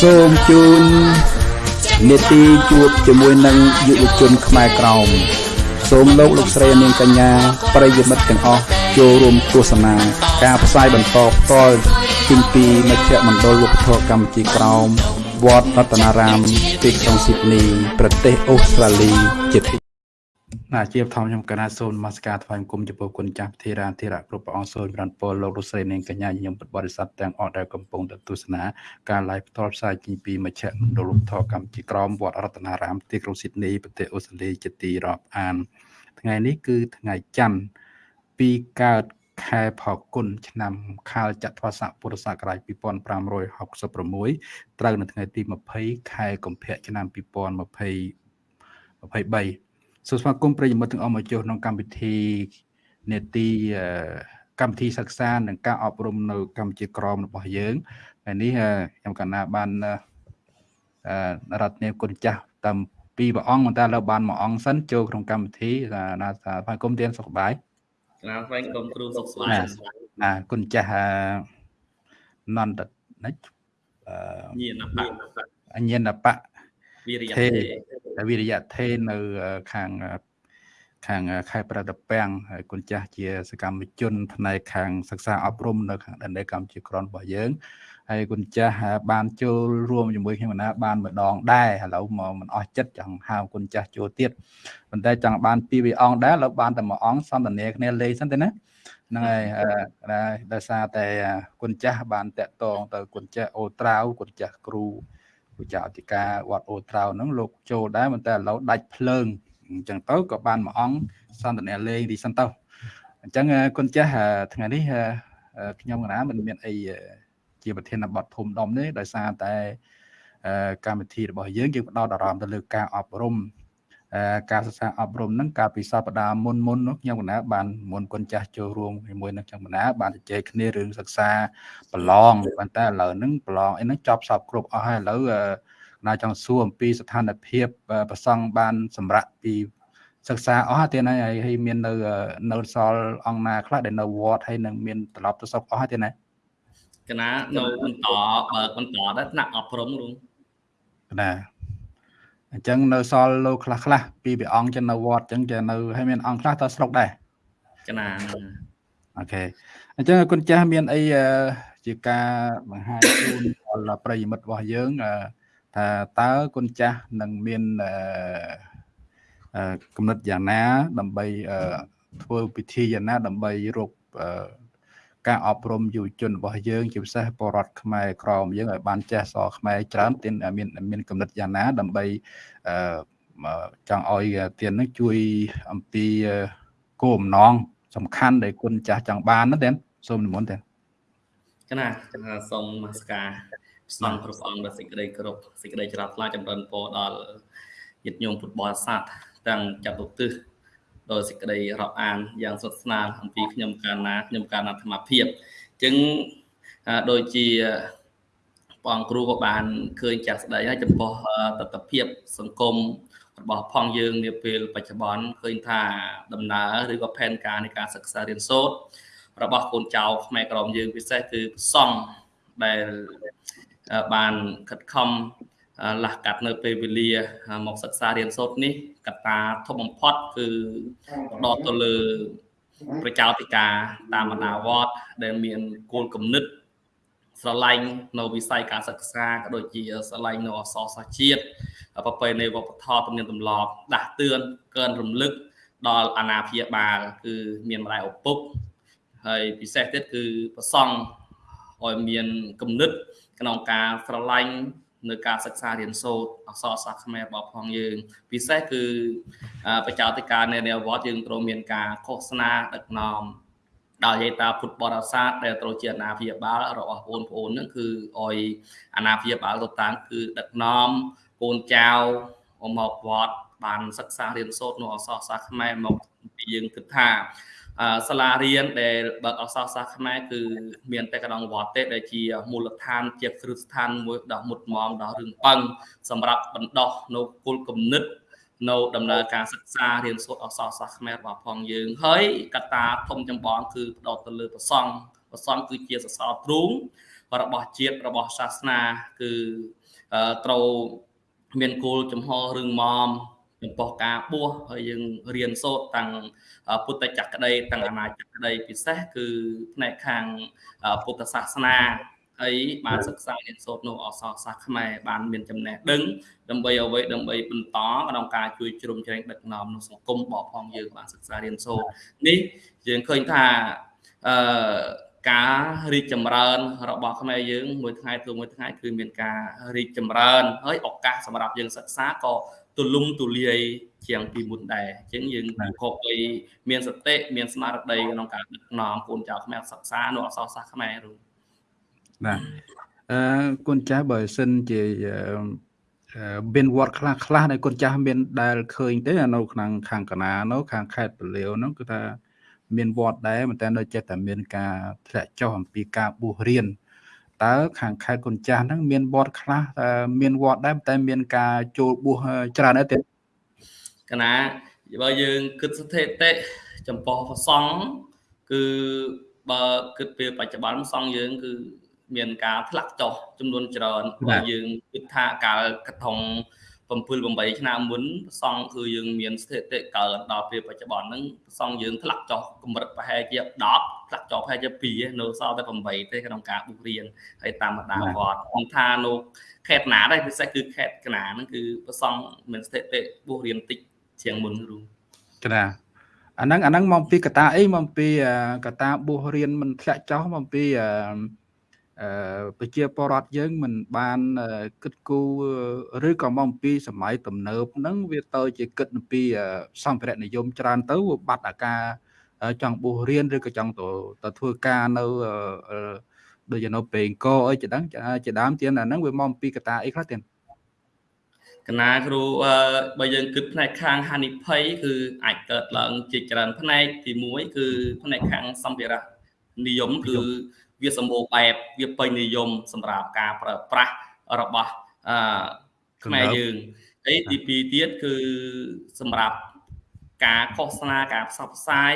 សូមជូននេតិជួបជាមួយនឹងយុវជនខ្មែរក្រោមសូមលោកលោកស្រីនាងកញ្ញាប្រិយមិត្តទាំងអស់ចូលរួមទស្សនា ការផ្សាយបន្តផ្ទាល់ពីពីមជ្ឈមណ្ឌលវប្បធម៌កម្ពុជាក្រោមវត្តរតនារាមទីក្រុងស៊ីដនី ប្រទេសអូស្ត្រាលីជាទី ណាជាបឋមខ្ញុំកណាសូមនមស្ការថ្វាយបង្គំចំពោះគុណចាស់ធីរាធិរៈគ្រប់ព្រះអង្គសូមប្រានពលលោកលោកស្រីនាងកញ្ញាញញឹមពុទ្ធបរិស័ទទាំងអស់ដែលកំពុងទស្សនាការ live ផ្ទាល់ផ្សាយពីពីមជ្ឈមណ្ឌលលោកធរកម្ពុជាក្រមវត្តរតនារាមទីក្រុងស៊ីដនីប្រទេសអូស្ត្រាលីជាទីរាប់អាន ថ្ងៃនេះគឺថ្ងៃច័ន្ទពីកើតខែផល្គុនឆ្នាំខាលចត្វាស័កពុរសករាជ2566ត្រូវនៅថ្ងៃទី20ខែកុម្ភៈឆ្នាំ2023 សូមស្វាគមន៍ប្រិយមិត្តទាំងអស់មកចូលក្នុងកម្មវិធីនេតិកម្មវិធីសិក្សានិងការអប់រំនៅកម្ពុជាក្រមរបស់យើងហើយនេះខ្ញុំកណាបានរដ្ឋនាមគុណចាស់តាមពីរព្រះអង្គប៉ុន្តែលើបានមួយអង្គសិនចូលក្នុងកម្មវិធីណាថាស្វាគមន៍ទានសុខសប្បាយណាស្វាគមន៍គ្រូសុខសប្បាយណាគុណចាស់នន្តនិចអឺញាណបៈញាណបៈវិរិយៈ វិរិយៈថេនៅខាងខាងខេត្តប្រដពាំងហើយគុណចាស់ជាសកម្មជនផ្នែកខាងសិក្សាអប់រំនៅខាងដែនដីកម្ពុជាក្រនរបស់យើងហើយគុណចាស់បានចូលរួមជាមួយខ្ញុំណាបានម្ដងដែរឥឡូវមកមិនអស់ចិត្តចង់ហៅគុណចាស់ចូលទៀតប៉ុន្តែចង់បានពីរវាអង្គដែរឥឡូវបានតែមួយអង្គសន្ទនាគ្នាលេងសិនទេណាហ្នឹងហើយដោយសារតែគុណចាស់បានតាក់ទងទៅគុណចាស់អូត្រាវគុណចាស់គ្រូ ពូចាអធិការវត្តអូត្រាវហ្នឹងលោកចូលដែរប៉ុន្តែឥឡូវដាច់ភ្លើងអញ្ចឹងទៅក៏បានមួយអង្គសន្ទនាលេងទីសិនទៅអញ្ចឹងគុណចាស់ថ្ងៃនេះខ្ញុំកណាមិនមានអីជាប្រធានបទធំដុំទេដោយសារតែកម្មវិធីរបស់យើងយើងផ្ដោតអារម្មណ៍ទៅលើការអប់រំ ការសិក្សាអប់រំហ្នឹងកាលពីសប្តាហ៍មុនមុននោះខ្ញុំកណាបានមុនគុណចាស់ចូលរួមជាមួយនឹងខ្ញុំកណាបានជជែកគ្នារឿងសិក្សាប្រឡងប៉ុន្តែឥឡូវហ្នឹងប្រឡងអីហ្នឹងចប់សពគ្រប់អស់ហើយឥឡូវណាចង់សួរអំពីស្ថានភាពប្រសង់បាន សម្រាប់ពីសិក្សាអស់ទៀតហើយហើយមាននៅនៅសល់អង្គណាខ្លះដែលនៅវត្តហើយនឹងមានត្រឡប់ទៅសុខអស់ទៀតណាកណានៅបន្តបើបន្តដែរថ្នាក់អប់រំរួមណា អញ្ចឹងនៅសល់លោកខ្លះខ្លះពីព្រះអង្គចឹងនៅវត្តអញ្ចឹងចេះនៅហើយមានអង្គខ្លះទៅស្រុកដែរកណាអូខេអញ្ចឹងគុណចាស់មានអីជាការបង្ហាញជូនដល់ប្រិយមិត្តរបស់យើងថាតើគុណចាស់នឹងមានកំណត់យ៉ាងណា ដើម្បីធ្វើពិធីយ៉ាងណា ដើម្បីរក ការអប់រំយុវជនរបស់យើងជាពិសេសបរដ្ឋខ្មែរក្រមយើងឲ្យបានចេះសរខ្មែរច្រើនទានមានមានកំណត់យ៉ាងណាដើម្បីអឺចង់ឲ្យទាននឹងជួយអំពីគោលបំណងសំខាន់ដែលគុណចាស់ចង់បានណាទានសូមនិមន្តទានកណាសូមនមស្ការស្នងគ្រប់អង្គដល់សេចក្តីគោរពសេចក្តីច្រាថ្លាចម្រើនពរដល់ញាតិញោមពុទ្ធបរិស័ទទាំងចាប់ទុទិស ដោយសេចក្តីរាប់អានយ៉ាងសុខស្នាលអំពីខ្ញុំកាលណាខ្ញុំកាលណាអាត្មាភាពអញ្ចឹងដូចជាបងគ្រូក៏បានឃើញចាស់ស្ដីហើយចំពោះទស្សនភាពសង្គមរបស់ផងយើងនាពេលបច្ចុប្បន្នឃើញថាដំណើរឬក៏ផែនការនៃការសិក្សារៀនសូត្ររបស់កូនចៅខ្មែរក្រមយើងពិសេសគឺប្រសង់ដែលបានខិតខំ លះកាត់នៅពេលវេលាមកសិក្សារៀនសូត្រនេះកត្តាធំបំផុតគឺផ្ដោតទៅលើប្រជាធិការតាមបណ្ដាវត្តដែលមានគោលគំនិតស្រឡាញ់នៅវិស័យការសិក្សាក៏ដូចជាស្រឡាញ់នៅអសរសាស្ត្រជាតិប្រពៃណីវប្បធម៌ទំនៀមទម្លាប់ដាស់តឿនកើនរំលឹកដល់អាណាព្យាបាលគឺមានម្ដាយឪពុកហើយពិសេសទៀតគឺប្រសង់ឲ្យមានគំនិតក្នុងការស្រឡាញ់ នៅការសិក្សារៀនសូត្រអក្សរសាស្ត្រខ្មែររបស់ផងយើង ពិសេសគឺបច្ចាតិការនៅវត្តយើងត្រូវមានការឃោសនាដឹកនាំដល់យាយតាពុទ្ធបរិស័ទដែលត្រូវជាអាណាព្យាបាលរបស់បងប្អូននឹងគឺអយអាណាព្យាបាលទៅតាមគឺដឹកនាំកូនចៅមកវត្តបានសិក្សារៀនសូត្រនៅអក្សរសាស្ត្រខ្មែរមកពីយើងគិតថា សាលារៀនដែលបើកអក្សរសាស្ត្រខ្មែរគឺមានតែកណ្ដងវត្តទេដែលជាមូលដ្ឋានជាគ្រឹះស្ថានមួយដ៏មុតមមដ៏រឹងប៉ឹងសម្រាប់បណ្ដោះនៅគុលគំនិតនៅដំណើរការសិក្សារៀនសូត្រអក្សរសាស្ត្រខ្មែររបស់ផងយើងហើយកត្តាធំចម្បងគឺផ្ដោតទៅលើប្រសង់ប្រសង់គឺជាសសរទ្រូងរបស់ជាតិរបស់សាសនាគឺត្រូវមានគោលចំហរឹងមាំ ចំពោះការបួសហើយយើងរៀនសូត្រតាំងពុទ្ធចក្រក្តីតាំងអាណាចក្រក្តីពិសេសគឺផ្នែកខាងពុទ្ធសាសនាហើយបានសិក្សារៀនសូត្រនៅអក្សរសាស្ត្រខ្មែរបានមានចំណេះដឹងដើម្បីអ្វីដើម្បីបន្តក្នុងការជួយជ្រោមជ្រែងដឹកនាំនៅសង្គមបបផងយើងបានសិក្សារៀនសូត្រនេះយើងឃើញថាអឺការរីកចម្រើន របស់ខ្មែរយើងមួយថ្ងៃទៅមួយថ្ងៃគឺមានការរីកចម្រើនហើយឱកាសសម្រាប់យើងសិក្សាក៏ ទូលំទូលាយជាងពីមុនដែរអញ្ចឹងយើងគប់ឲ្យមានសតិមានស្មារតីក្នុងការដឹកនាំកូនចៅខ្មែរសិក្សានៅអក្សរសាស្ត្រខ្មែរនោះបាទអឺគុណចាស់បើសិនជាមានវត្តខ្លះខ្លះដែលគុណចាស់មានដែលឃើញទេនៅក្នុងខាងកណានោះខាងខេត្តពលាវនោះគឺថាមានវត្តដែរប៉ុន្តែនៅចិត្តតែមានការធ្លាក់ចុះអំពីការបួសរៀន តើខាងខេត្តគុណចាស់ហ្នឹងមានវត្តខ្លះមានវត្តដែរតែមានការចូលបួសច្រើនដែរទេកណាបើយើងគិតស្ថិតិចំពោះប្រសង់គឺបើគិតពីបច្ចុប្បន្នសង្ឃយើង គឺមានការផ្លាក់ចុះចំនួនច្រើនបើយើងគិតថាកាលកថង 7 8ឆ្នាំមុនសង្ឃគឺយើងមានស្ថិតិកើនដល់ពេលបច្ចុប្បន្នហ្នឹងសង្ឃយើងធ្លាក់ចុះកម្រិតប្រហែលជា10ធ្លាក់ចុះប្រហែលជា2នៅសល់តែ8ទេក្នុងការបុករៀនហើយតាមបណ្ដាវត្តខ្ញុំថានៅខេត្តណាដែរពិសេសគឺខេត្តកណាហ្នឹងគឺប្រសង់មានស្ថិតិបុករៀនតិចជាងមុនគ្រូកណាអាហ្នឹងអាហ្នឹងមកពីកតាអីមកពីកតាបុះរៀនមិនធ្លាក់ចុះមកពីអឺ ប្រជាពលរដ្ឋយើងមិនបានគិតគូរឬក៏មកអំពីសម័យទំនើបហ្នឹងវាទៅជាគិតអំពីសម្ភារៈនិយមច្រើនទៅបាត់អាការចង់បួសរៀនឬក៏ចង់ទៅទៅធ្វើការនៅដូចជានៅពេងកអីជាដើមជាដើមទៀតអាហ្នឹងវាមកអំពីកតាអីខ្លះទៀតកណាគ្រូបើយើងគិតផ្នែកខាងហានិភ័យគឺអាចកើតឡើងជាច្រើនផ្នែកទី1គឺផ្នែកខាងសម្ភារៈនិយមគឺ វាសម្បូរបែបវាពេញនិយមសម្រាប់ការប្រើប្រាស់របស់អឺខ្មែរយើងហើយទី2ទៀតគឺសម្រាប់ការឃោសនាការផ្សព្វផ្សាយ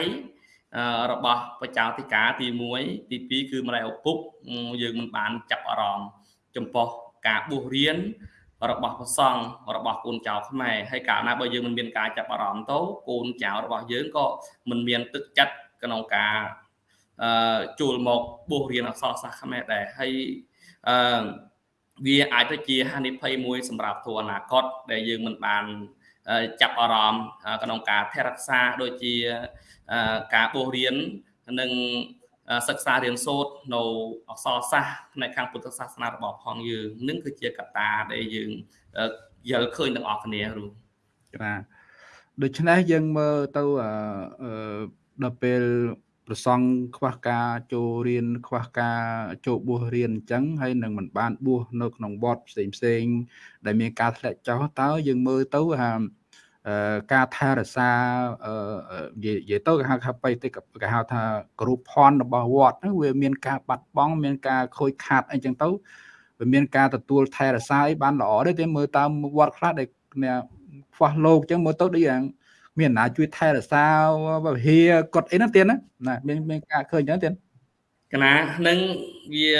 របស់ប្រជាអធិការទី1ទី2គឺម្ដាយឪពុកយើងមិនបានចាប់អារម្មណ៍ចំពោះការបួសរៀនរបស់ព្រះសង្ឃរបស់កូនចៅខ្មែរហើយកាលណាបើយើងមិនមានការចាប់អារម្មណ៍ទៅកូនចៅរបស់យើងក៏មិនមានទឹកចិត្តក្នុងការ អឺចូលមកបួសរៀនអក្សរសាស្ត្រខ្មែរដែរហើយអឺវាអាចទៅជាហានិភ័យមួយសម្រាប់ទូអនាគតដែលយើងមិនបានចាប់អារម្មណ៍ក្នុងការថែរក្សាដូចជាការបួសរៀននិងសិក្សារៀនសូត្រនៅអក្សរសាស្ត្រផ្នែកខាងពុទ្ធសាសនារបស់ផងយើងនឹងគឺជាកត្តាដែលយើងយល់ឃើញទាំងអស់គ្នារូបាទដូច្នេះយើងមើលទៅដល់ពេល ប្រសង់ខ្វះការចូលរៀនខ្វះការចូលបួសរៀនអញ្ចឹងហើយនឹងមិនបានបួសនៅក្នុងវត្តផ្សេងផ្សេង ដែលមានការធ្លាក់ចុះតើយើងមើលទៅថាការថែរក្សានិយាយទៅគេហៅថាបៃតិគេហៅថាគ្រូផនរបស់វត្តហ្នឹងវាមានការបាត់បង់មានការខូចខាតអីចឹងទៅវាមានការទទួលថែរក្សាអីបានល្អទេតែមើលតាមវត្តខ្លះដែលខ្វះលោកចឹងមើលទៅដូចយ៉ាង មានណាជួយថែរក្សាវិហារគាត់អីហ្នឹងទៀតណាណាមានមានការឃើញចឹងទៀតកណានឹងវា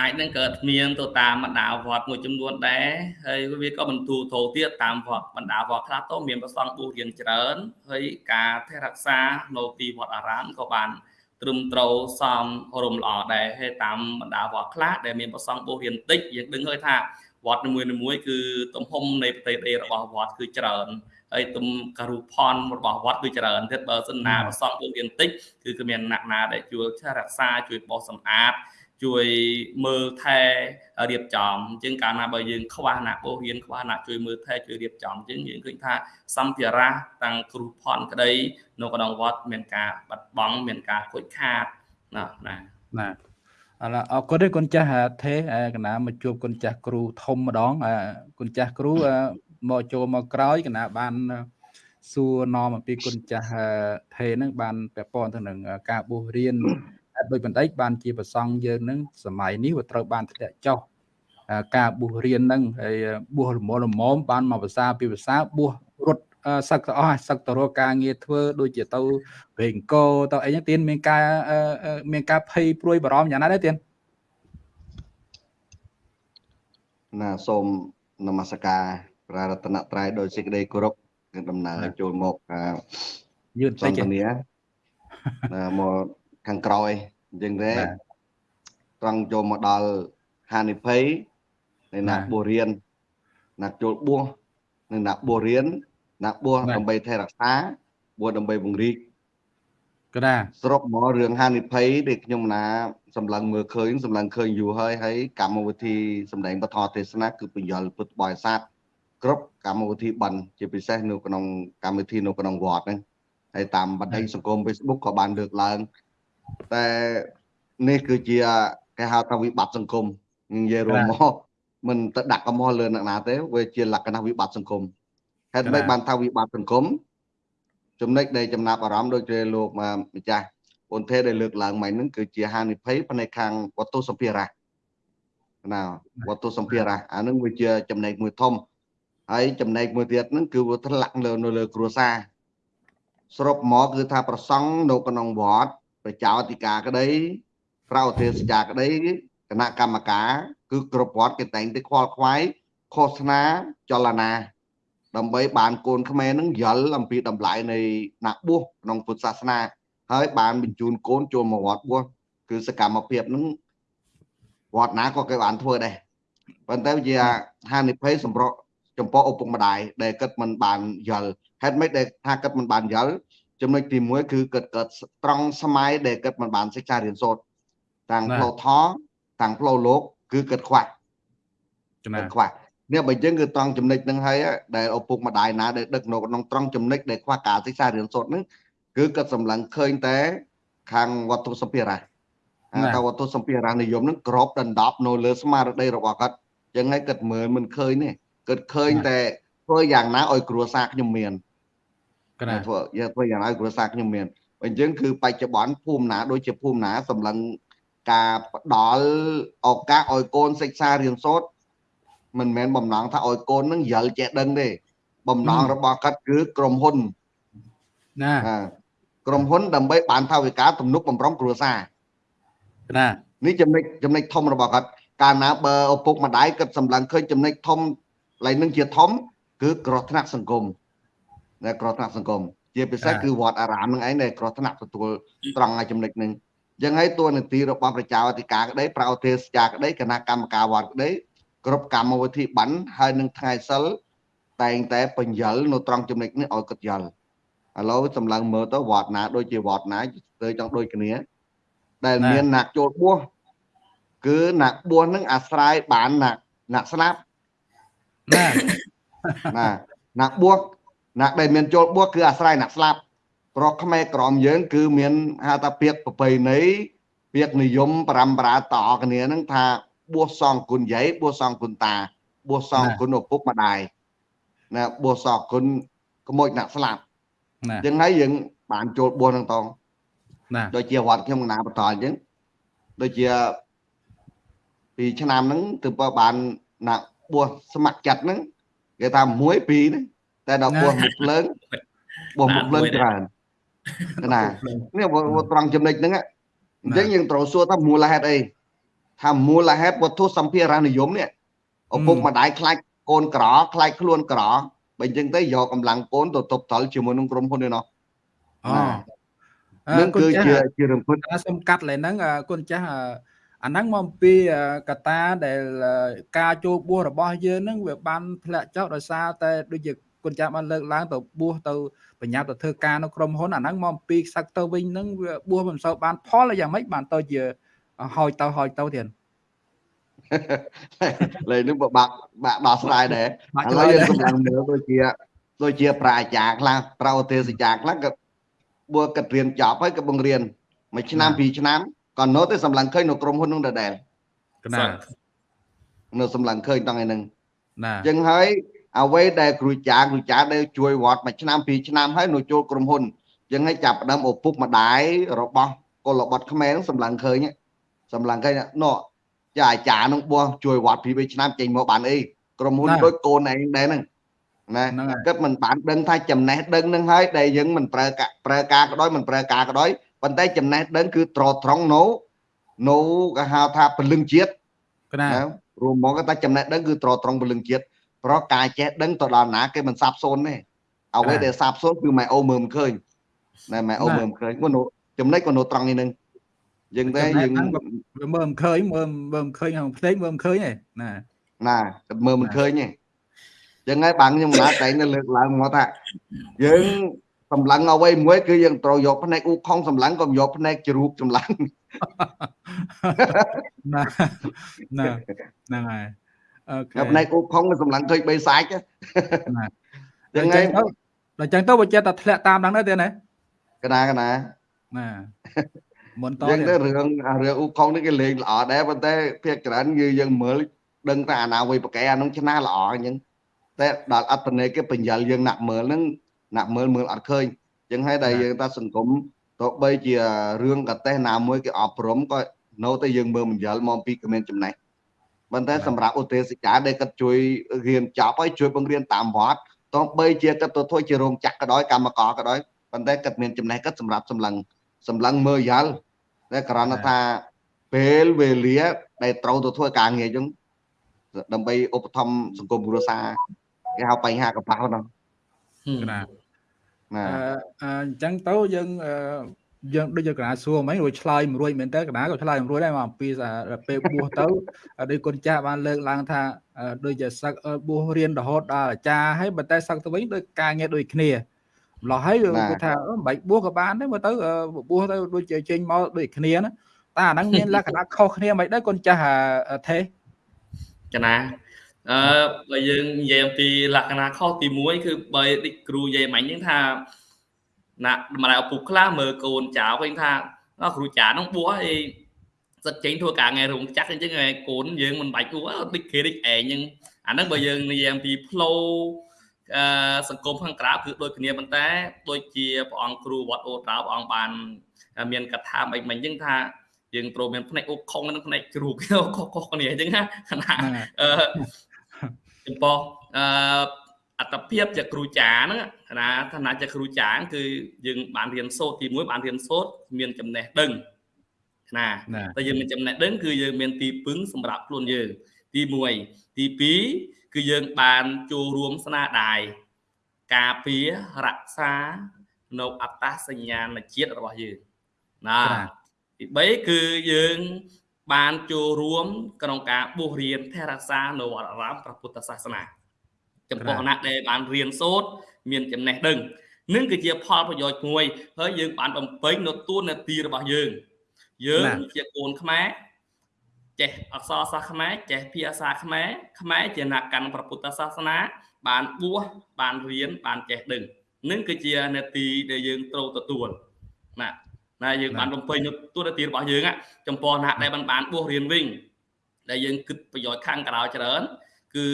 អាចនឹងកើតមានទៅតាមបណ្ដាវត្តមួយចំនួនដែរហើយវាក៏បន្ទូទៅទៀតតាមវត្តបណ្ដាវត្តខ្លះទៅមានប្រសងបួសរៀនច្រើនហើយការថែរក្សានៅទីវត្តអារាមក៏បានត្រឹមត្រូវសមរម្យល្អដែរហើយតាមបណ្ដាវត្តខ្លះដែលមានប្រសងបួសរៀនតិចយើងដឹងហើយថាវត្តនីមួយៗគឺទំហំនៃប្រទេសរបស់វត្តគឺច្រើន ហើយទំការូផនរបស់វត្តគឺច្រើនទៀតបើសិនណាប្រសងពួករៀនតិចគឺគឺមានអ្នកណាដែលជួយរក្សាជួយបោសសម្អាតជួយមើលថែរៀបចំអញ្ចឹងកាលណាបើយើងខ្វះអ្នកបោះរៀនខ្វះអ្នកជួយមើលថែជួយរៀបចំអញ្ចឹងយើងឃើញថាសម្ភារៈតាំងគ្រូផនក្តីនៅក្នុងវត្តមានការបាត់បង់មានការខូចខាតណាណាណាអរអរគុណទេគុណចាស់ថេកណាមកជួបគុណចាស់គ្រូធំម្ដងគុណចាស់គ្រូ មកចូលមកក្រោយកណាបានសួរនាំអំពីគុណចាស់ថេនឹងបានពាក់ព័ន្ធទៅនឹងការបួសរៀនដោយបណ្ឌិតបានជាប្រសង់យើងនឹងសម័យនេះវាត្រូវបានធ្លាក់ចុះការបួសរៀនហ្នឹងហើយបួសរមលមមបានមកភាសាពីភាសាបួសរត់សឹកទៅអស់សឹកទៅរកការងារធ្វើដូចជាទៅវេងកោទៅអីហ្នឹងទៀនមានការមានការភ័យព្រួយបារម្ភយ៉ាងណាដែរទៀនណាសូមនមស្ការ ព្រះរតនត្រ័យដោយសេចក្តីគោរពនិងដំណើរចូលមកអឺយឺនសតិចន្ទនាមកខាងក្រោយអញ្ចឹងទេបាទត្រង់ចូលមកដល់ហានិភ័យនៃអ្នកបាទបួសរៀនអ្នកចូលបួសនិងអ្នកបួសរៀនអ្នកបួសបាទដើម្បីថែរក្សាបួសដើម្បីពង្រីកកណាសរុបមករឿងហានិភ័យដែលខ្ញុំណាសម្លឹងមើលឃើញសម្លឹងឃើញយូរហើយហើយកម្មវិធីសម្ដែងបទទេសនាគឺបញ្យលពុទ្ធបរិស័ទ គ្រប់កម្មវិធីបន់ជាពិសេសនៅក្នុងកម្មវិធីនៅក្នុងវត្តហ្នឹងហើយតាមបណ្ដាញសង្គម Facebook ក៏បានលើកឡើងតែនេះគឺជាគេហៅថាវិបត្តិសង្គមនិយាយរួមមកមិនទៅដាក់កំហុសលើអ្នកណាទេវាជាលក្ខណៈវិបត្តិសង្គមហេតុម៉េចបានថាវិបត្តិសង្គមចំណុចដែលចំណាប់អារម្មណ៍ដូចជាលោកម្ចាស់ពុនទេដែលលើកឡើងមកហ្នឹងគឺជាហានិភ័យផ្នែកខាងវត្ថុសម្ភារៈណាវត្ថុសម្ភារៈអាហ្នឹងវាជាចំណែកមួយធំ ហើយចំណែកមួយទៀតហ្នឹងគឺវាធ្លាក់លើនៅលើគ្រួសារសរុបមកគឺថាប្រសង់នៅក្នុងវត្តប្រជាអធិការក្តីប្រោទេសចាក្តីគណៈកម្មការគឺគ្រប់វត្តគេតែងតែខ្វល់ខ្វាយឃោសនាចលនាដើម្បីបានកូនខ្មែរនឹងយល់អំពីតម្លៃនៃអ្នកបួសក្នុងពុទ្ធសាសនា ហើយបានបញ្ជូនកូនចូលមកវត្តបួសគឺសកម្មភាពនឹងវត្តណាក៏គេបានធ្វើដែរប៉ុន្តែវាជាហានិភ័យសម្រាប់ ចំពោះឪពុកម្ដាយដែលគិតមិនបានយល់ហេតុម៉េចដែលថាគិតមិនបានយល់ចំណុចទី1គឺគិតកើតត្រង់សម័យដែលគិតមិនបានសិក្សារៀនសូត្រទាំងផ្លូវធម៌ទាំងផ្លូវលោក គឺគិតខ្វះកណាមិនខ្វះនេះបើអញ្ចឹងគឺត្រង់ចំណុចហ្នឹងហើយដែលឪពុកម្ដាយណាដែលដឹកនៅក្នុងត្រង់ចំណុចដែលខ្វះការសិក្សារៀនសូត្រហ្នឹងគឺគាត់សម្លឹងឃើញតែ ខាងវត្ថុសម្ភារៈអាតើវត្ថុសម្ភារៈនិយមហ្នឹងក្របដណ្ដប់នៅលើស្មារតីរបស់គាត់អញ្ចឹងហើយគាត់មើលមិនឃើញទេ គាត់ឃើញតែធ្វើយ៉ាងណាឲ្យគ្រួសារខ្ញុំមានកណាធ្វើយកធ្វើយ៉ាងណាឲ្យគ្រួសារខ្ញុំមានអញ្ចឹងគឺបច្ចុប្បន្នភូមិណាដូចជាភូមិណាសម្លឹងការផ្ដល់ឱកាសឲ្យកូនសិក្សារៀនសូត្រមិនមែនបំណងថាឲ្យកូននឹងយល់ចេះដឹងទេបំណងរបស់គាត់គឺក្រុមហ៊ុនណាអាក្រុមហ៊ុនដើម្បីបានថវិកាទំនុកបំរុងគ្រួសារកណានេះចំណុចចំណុចធំរបស់គាត់កាលណាបើឪពុកម្ដាយគាត់សម្លឹងឃើញចំណុចធំ ឡើយនឹងជាធំ គឺក្រោះថ្នាក់សង្គមតែក្រោះថ្នាក់សង្គមជាពិសេសគឺវត្តអារាមនឹងឯងដែលក្រោះថ្នាក់ទទួលត្រង់ឲ្យចំណុចហ្នឹងអញ្ចឹងហើយតួនាទីរបស់ប្រជាអធិការក្តីប្រោទេសចាក្តីគណៈកម្មការវត្តក្តីគ្រប់កម្មវិធីបានហើយនឹងថ្ងៃសិលតែងតែបញ្យលនៅត្រង់ចំណុចនេះឲ្យគាត់យល់ឥឡូវសម្លឹងមើលទៅវត្តណាដូចជាវត្តណាទៅចង់ដូចគ្នា ដែលមានអ្នកចូលបួសគឺអ្នកបួសនឹងអាស្រ័យបានអ្នកអ្នកស្លាប់ ណាណាអ្នកបួសអ្នកដែលមានចូលបួសគឺអាស្រ័យអ្នកស្លាប់ប្រុសខ្មែរក្រមយើង គឺមានហៅថាពាក្យប្រពៃណីពាក្យនិយមបរំប្រាតគ្នាហ្នឹងថាបួសសងគុណយាយបួសសងគុណតាបួសសងគុណឪពុកម្ដាយណាបួសសងគុណក្មួយអ្នកស្លាប់ណាអញ្ចឹងហើយយើង បានចូលបួសហ្នឹងតងណាដូចជាវត្តខ្ញុំកណាបន្តអញ្ចឹងដូចជាពីឆ្នាំហ្នឹងទើបបានណា បួសស្ម័គ្រចិត្តហ្នឹងគេថា1 2ហ្នឹងតែដល់បួសមុខភ្លើងបួសមុខភ្លើងច្រើនណានេះវាត្រង់ចំណុចហ្នឹងអញ្ចឹងយើងត្រូវសួរថាមូលហេតុអីថាមូលហេតុវត្ថុសម្ភារៈនិយមនេះឪពុកម្ដាយខ្លាចកូនក្រខ្លាចខ្លួនក្របើអញ្ចឹងទៅយកកម្លាំងកូនទៅទប់ទល់ជាមួយនឹងក្រុមហ៊ុននេះណោះអូនឹងគឺជាជារឿងពិតអាសំកាត់ឡើយហ្នឹងអឺគុណចាស់ អឺអាហ្នឹងមកអំពីអឺកត្តាដែលអឺការចូលបួសរបស់យើងហ្នឹងវាបានធ្លាក់ចុះដោយសារតែដូចជាគុណចាស់បានលើកឡើងទៅបួសទៅបញ្ញាប់ទៅធ្វើការនៅក្រុមហ៊ុនអាហ្នឹងមកអំពីខ្សឹកទៅវិញហ្នឹងវាបួសមិនសូវបានផលយ៉ាងម៉េចបានទៅជាហោចទៅហោចទៅទៀតលេនេះពិបាកបាក់ដោះស្រាយដែរបាក់ឥឆ្ឡូលើវយយើងដែរសម្លឹងមើលដូចជាដូចជាប្រាជ្ញាខ្លះប្រោទេសចាខ្លះក៏បួគិតរៀនចប់ហើយក៏បង្រៀនមួយឆ្នាំពីរឆ្នាំ ក៏នៅតែសម្លឹងឃើញនៅក្រុមហ៊ុននោះដដែលកណានៅសម្លឹងឃើញតង់ឯហ្នឹងណាអញ្ចឹងហើយអ្វីដែលគ្រូចាគ្រូចាដែលជួយវត្តមួយឆ្នាំពីរឆ្នាំហើយនៅចូលក្រុមហ៊ុនអញ្ចឹងហើយចាប់ផ្ដើមឪពុកម្ដាយរបស់កុលបុត្រខ្មែរហ្នឹងសម្លឹងឃើញសម្លឹងឃើញណោះចាអាចារ្យនឹងបោះជួយវត្តពីរបីឆ្នាំចេញមកបានអីក្រុមហ៊ុនដូចកូនឯងដែរហ្នឹងណាហ្នឹងហើយគិតមិនបានដឹងថាចំណេះដឹងនឹងហើយដែលយើងមិនប្រើកាប្រើការក៏ដោយមិនប្រើការក៏ដោយ ប៉ុន្តែចំណេះដឹងគឺត្រត្រង់នៅនៅគេហៅថាពលឹងជាតិកណាណារួមមកថាចំណេះដឹងគឺត្រត្រង់ពលឹងជាតិព្រោះការចេះដឹងទៅដល់ណាគេមិនសាបសូន្យទេអ្វីដែលសាបសូន្យគឺម៉ែអូមើលមិនឃើញណែម៉ែអូមើលមិនឃើញគាត់ចំណុចគាត់នៅត្រង់នេះនឹងយើងតែយើងមើលមិនឃើញមើលមើលមិនឃើញក្នុងផ្ទៃមើលមិនឃើញទេណាណាគាត់មើលមិនឃើញទេចឹងហើយបានខ្ញុំណាតែនៅលើកឡើងមកថាយើង សម្លឹងអ្វីមួយគឺយើងត្រូវយកផ្នែកអ៊ូខុងសម្លឹងក៏យកផ្នែកជ្រូកសម្លឹងណាណាហ្នឹងហើយអូខេផ្នែកអ៊ូខុងសម្លឹងឃើញបីសាច់ណាចឹងហើយដល់ចឹងទៅបើចេះតែធ្លាក់តាមដល់ទៅទេណាកណាកណាណាមុនតយើងទៅរឿងរឿងអ៊ូខុងនេះគេលេងល្អដែរប៉ុន្តែភាគច្រើនគឺយើងមើលដឹងថាអាណាវ័យប្រកែអានោះឆ្នះល្អអញ្ចឹងតែដល់អត្តន័យគេបញ្យលយើងណាក់មើលហ្នឹង ណាក់មើលមើលអត់ឃើញអញ្ចឹងហើយដែលយើងថាសង្គមទោះបីជារឿងកតេះណាមួយគេអប់រំក៏នៅតែយើងមើលបញ្យលមកពីគ្មានចំណេះប៉ុន្តែសម្រាប់ឧទ្ទេសកាដែលគាត់ជួយរៀនចប់ហើយជួយបង្រៀនតាមវត្តទោះបីជាគាត់ទៅធ្វើជារោងចក្រក៏ដោយកម្មករក៏ដោយប៉ុន្តែគាត់មានចំណេះគាត់សម្រាប់សម្លឹងសម្លឹងមើលយ៉ាល់តែគ្រាន់តែថាពេលវេលាដែលត្រូវទៅធ្វើការងារអញ្ចឹងដើម្បីឧបត្ថម្ភសង្គមគ្រួសារគេហៅបញ្ហាកប៉ាល់ហ្នឹងណា ណាអញ្ចឹងទៅយើងយើងដូចយកកណាសួរមិញរួចឆ្លើយមិនរួចមែនតើកណាក៏ឆ្លើយមិនរួចដែរមកអំពីពេលបួសទៅដូចគុណចាស់បានលើកឡើងថាដូចជាសឹកបួសរៀនរហូតដល់អាចារ្យហើយបើតែសឹកទៅវិញដូចការងារដូចគ្នាម្លោះហើយគេថាមិនបាច់បួសក៏បានដែរមើលទៅបួសទៅដូចជាចេញមកដូចគ្នាណាតែអាហ្នឹងមានលក្ខណៈខុសគ្នាមិនដែរគុណចាស់ទេកណា អឺបើយើងនិយាយអំពីលក្ខណៈខុសទី1គឺបើដូចគ្រូនិយាយមិញហ្នឹងថាណាម្ដាយឪពុកខ្លះមើលកូនចៅឃើញថាគ្រូចាហ្នឹងបួសអីសិតចេញធ្វើការងាររោងចក្រអញ្ចឹងកូនយើងមិនបាច់បួសដូចគេដូចឯងអញ្ចឹងអាហ្នឹងបើយើងនិយាយអំពីផ្លូវអឺសង្គមខាងក្រៅគឺដូចគ្នាប៉ុន្តែដូចជាព្រះអង្គគ្រូវត្តអូត្រោព្រះអង្គបាន មានកថាមិនមិញអញ្ចឹងថាយើងត្រូវមានផ្នែកអុកខុងនិងផ្នែកជ្រូកខុសៗគ្នាអញ្ចឹងណាអឺ ចំពោះអឺអត្តភាពជាគ្រូចាហ្នឹងណាឋានៈជាគ្រូចាគឺយើងបានរៀនសូត្រទី1បានរៀនសូត្រមានចំណេះដឹងណាតែយើងមានចំណេះដឹងគឺយើងមានទីពឹងសម្រាប់ខ្លួនយើងទី1ទី2គឺយើងបានចូលរួមស្នាដៃការពាររក្សានៅអត្តសញ្ញាណជាតិរបស់យើងណាទី3គឺយើង បានចូលរួមក្នុងការបួសរៀនថែរក្សានៅវត្តអារាមព្រះពុទ្ធសាសនាចំពោះអ្នកដែលបានរៀនសូត្រមានចំណេះដឹងនឹងគឺជាផលប្រយោជន៍មួយហើយយើងបានបំពេញនៅទួនាទីរបស់យើង យើងជាកូនខ្មែរចេះអក្សរសាស្ត្រខ្មែរចេះភាសាខ្មែរខ្មែរជាអ្នកកាន់ព្រះពុទ្ធសាសនា បានបួសបានរៀនបានចេះដឹងនឹងគឺជានាទីដែលយើងត្រូវទទួលណា ណាយើងបានបំពេញទូនាទីរបស់យើងចំពោះអ្នកដែលបានបានបួសរៀនវិញដែលយើងគិតប្រយោជន៍ខាងក្រៅច្រើន គឺ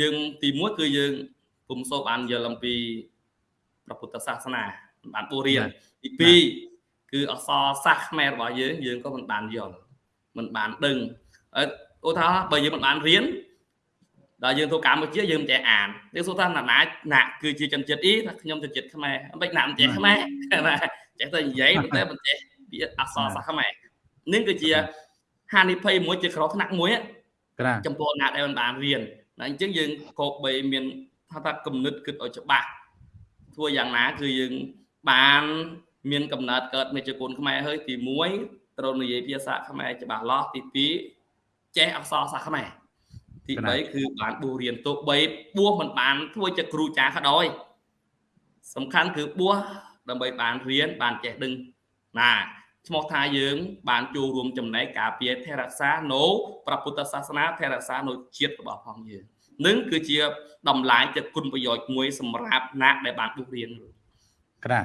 យើងទី1គឺយើងពុំសូវបានយល់អំពីព្រះពុទ្ធសាសនាបានបួសរៀនទី2គឺអក្សរសាស្ត្រខ្មែររបស់យើងយើងក៏មិនបានយល់មិនបានដឹងឧទាហរណ៍បើយើងមិនបានរៀនដល់យើងធ្វើកម្ពុជាយើងមិនចេះអានយើងសួរថាណាណាគឺជាជនជាតិអ៊ីថាខ្ញុំជនជាតិខ្មែរមិនណាមិនចេះខ្មែរណា ចេះតែនិយាយប៉ុន្តែមិនចេះវាអក្សរសាស្ត្រខ្មែរនេះគឺជាហានិភ័យមួយជាក្រថ្នាក់មួយចំពោះអ្នកដែលមិនបានរៀនណាអញ្ចឹងយើងគោកបីមានថាថាគំនិតគិតឲ្យច្បាស់ធ្វើយ៉ាងណាគឺយើងបានមានកំណត់កើតមេជគុណខ្មែរហើយទី1ត្រូវនិយាយភាសាខ្មែរច្បាស់លាស់ទី2ចេះអក្សរសាស្ត្រខ្មែរទី3គឺបានបួសរៀនទោះបីបួសមិនបានធ្វើជាគ្រូចាស់ក៏ដោយសំខាន់គឺបួស ដើម្បីបានរៀនបានចេះដឹងណាឈ្មោះថាយើង បានចូលរួមចំណែកការពារថែរក្សានៅព្រះពុទ្ធសាសនាថែរក្សានៅជាតិរបស់ផងយើងនឹងគឺជាតម្លៃចិត្តគុណប្រយោជន៍មួយសម្រាប់អ្នកដែលបានបុះរៀនក្រា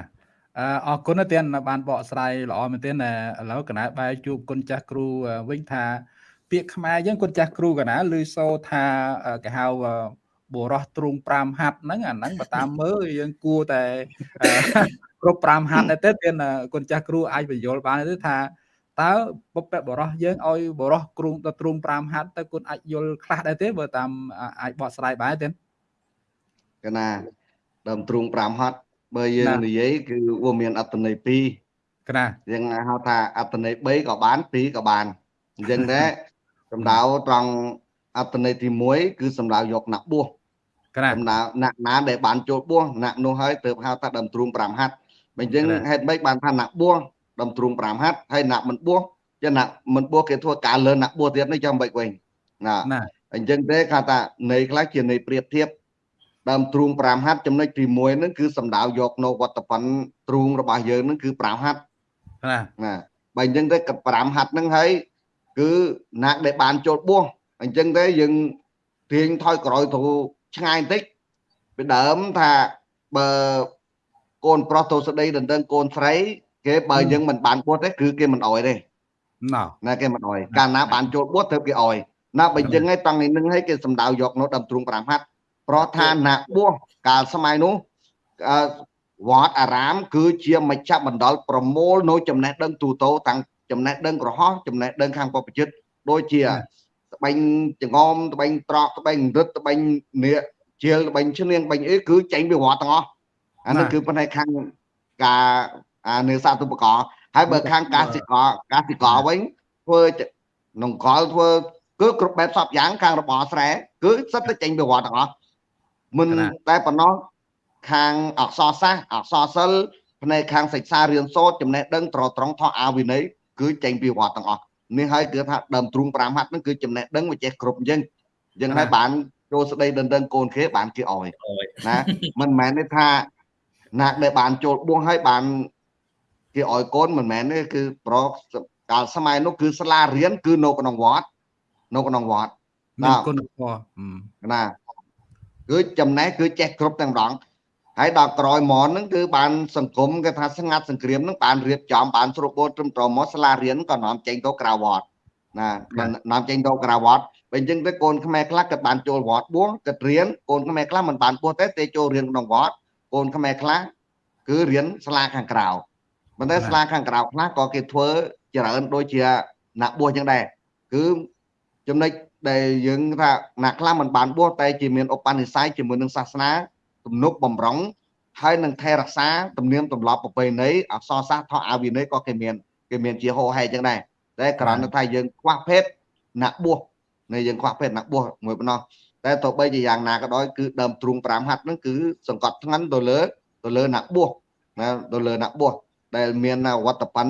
អរគុណទៀតបានបកស្រាយល្អមែនទែនឥឡូវកណាបែរជួបគុណចាស់គ្រូវិញថាពាក្យខ្មែរយើងគុណចាស់គ្រូកណាឮសូថាគេហៅបុរសទ្រូង5ហាត់ហ្នឹងអាហ្នឹងបើតាមមើលយើងគួរតែ គ្រប់5ហាត់ដែរទេទៀតគុណចាស់គ្រូអាចបញ្យល់បានទេថាតើបុព្វបរោះយើងឲ្យបរោះគ្រូទៅទ្រូង5ហាត់ទៅគុណអាចយល់ខ្លះដែរទេបើតាមអាចបកស្រាយបានទេកណាដើមទ្រូង5ហាត់បើយើងនិយាយគឺវាមានអត្តន័យ2កណាយើងហៅថាអត្តន័យ3ក៏បាន2ក៏បានអញ្ចឹងដែរសម្ដៅត្រង់អត្តន័យទី1គឺសម្ដៅយកណាក់បួសកណាដំណើរណាក់ណាដែលបានចូលបួសណាក់នោះហើយទើបហៅថាដើមទ្រូង5ហັດ បើអញ្ចឹង កណា ហេតុម៉េចបានថាណាក់បួសដើមទ្រូង5ហັດហើយណាក់មិនបួសចឹងណាក់មិនបួសគេធ្វើការលើណាក់បួសទៀតនេះចាំមិនវិញណា ណា អញ្ចឹងទេគេថានៃខ្លះជានៃប្រៀបធៀបដើមទ្រូង5ហັດចំណុចទី1ហ្នឹងគឺសំដៅយកនៅវត្តប៉ុនទ្រូងរបស់យើងហ្នឹងគឺ5ហັດ ណា ណាបើអញ្ចឹងទៅក៏5ហັດហ្នឹងហើយគឺណាក់ដែលបានចូលបួសអញ្ចឹងទេយើងទាញថយក្រោយទៅឆ្ងាយបន្តិចពីដើមថាបើ កូនប្រុសទៅស្ដីដណ្ដឹងកូនស្រីគេបើយើងមិនបានបួសទេគឺគេមិនអោយទេណោណាគេមិនអោយកាលណាបានចូលបួសទៅគេអោយណាបើអញ្ចឹងហើយតាំងនេះនឹងឲ្យគេសំដៅយកនៅដើមទ្រូង5ហັດព្រោះថាណាបួសកាលសម័យនោះអឺវត្តអារាម គឺជាមជ្ឈមណ្ឌលប្រមូលនៅចំណេះដឹងទូទៅតាំងចំណេះដឹងក្រហោះចំណេះដឹងខាងបព្វជិតដូចជាត្បាញចងំត្បាញត្រកត្បាញរឹតត្បាញនៀកជាលត្បាញឈ្នៀងត្បាញអីគឺចេញពីវត្តទាំងអស់ អានេះគឺផ្នែកខាងការអានេសាទឧបករណ៍ហើយបើខាងកសិករកសិករវិញធ្វើនង្កលធ្វើគឺគ្រប់បែបសពយ៉ាងខាងរបរស្រែគឺសិតតែចេញពីវត្តទាំងអស់មិនតែប៉ុណ្ណោះខាងអក្សរសាស្ត្រអក្សរសិល្ប៍ផ្នែកខាងសិក្សារៀនសូត្រចំណេះដឹងត្រត្រង់ថោអាវិន័យគឺចេញពីវត្តទាំងអស់នេះហើយគឺថាដើមទ្រូង5ហັດហ្នឹងគឺចំណេះដឹងវាចេះគ្រប់អញ្ចឹងអញ្ចឹងហើយបានចូលស្ដីដណ្ដឹងកូនគេបានគេអោយអើយណាមិនមែនទេថា ណាដែលបានចូលបួសហើយបានគេឲ្យកូនមិនមែនទេគឺប្រកាលសម័យនោះគឺសាលារៀនគឺនៅក្នុងវត្តនៅក្នុងវត្តមានគុណធម៌អឺណាគឺចំណេះគឺចេះគ្រប់ទាំងម្ដងហើយដល់ក្រោយមកហ្នឹងគឺបានសង្គមគេថាស្ងាត់សង្គ្រាមហ្នឹងបានរៀបចំបានស្រួលបូតត្រឹមត្រូវមកសាលារៀនក៏នាំចេញទៅក្រៅវត្តណានាំចេញទៅក្រៅវត្តបើអញ្ចឹងទៅកូនខ្មែរខ្លះក៏បានចូលវត្តបួសក៏រៀនកូនខ្មែរខ្លះមិនបានបួសទេទេចូលរៀនក្នុងវត្ត កូនខ្មែរខ្លះគឺរៀនសាលាខាងក្រៅប៉ុន្តែសាលាខាងក្រៅខ្លះក៏គេធ្វើច្រើនដូចជាអ្នកបួសអញ្ចឹងដែរគឺចំណុចដែលយើងថាអ្នកខ្លះមិនបានបួសតែជាមានឧបនិស្ស័យជាមួយនឹងសាសនាទំនុកបំរុងហើយនឹងថែរក្សាទំនៀមទម្លាប់ប្រពៃណីអក្សរសាស្ត្រថោអាវិន័យក៏គេមានគេមានជាហោហែអញ្ចឹងដែរតែគ្រាន់តែថាយើងខ្វះភេទអ្នកបួសនៅយើងខ្វះភេទអ្នកបួសមួយប៉ុណ្ណោះ តែទោះបីជាយ៉ាងណាក៏ដោយគឺដើមទ្រូង5ហັດហ្នឹងគឺសង្កត់ធ្ងន់ទៅលើទៅលើអ្នកបួសណាទៅលើអ្នកបួសដែលមានវត្តបិន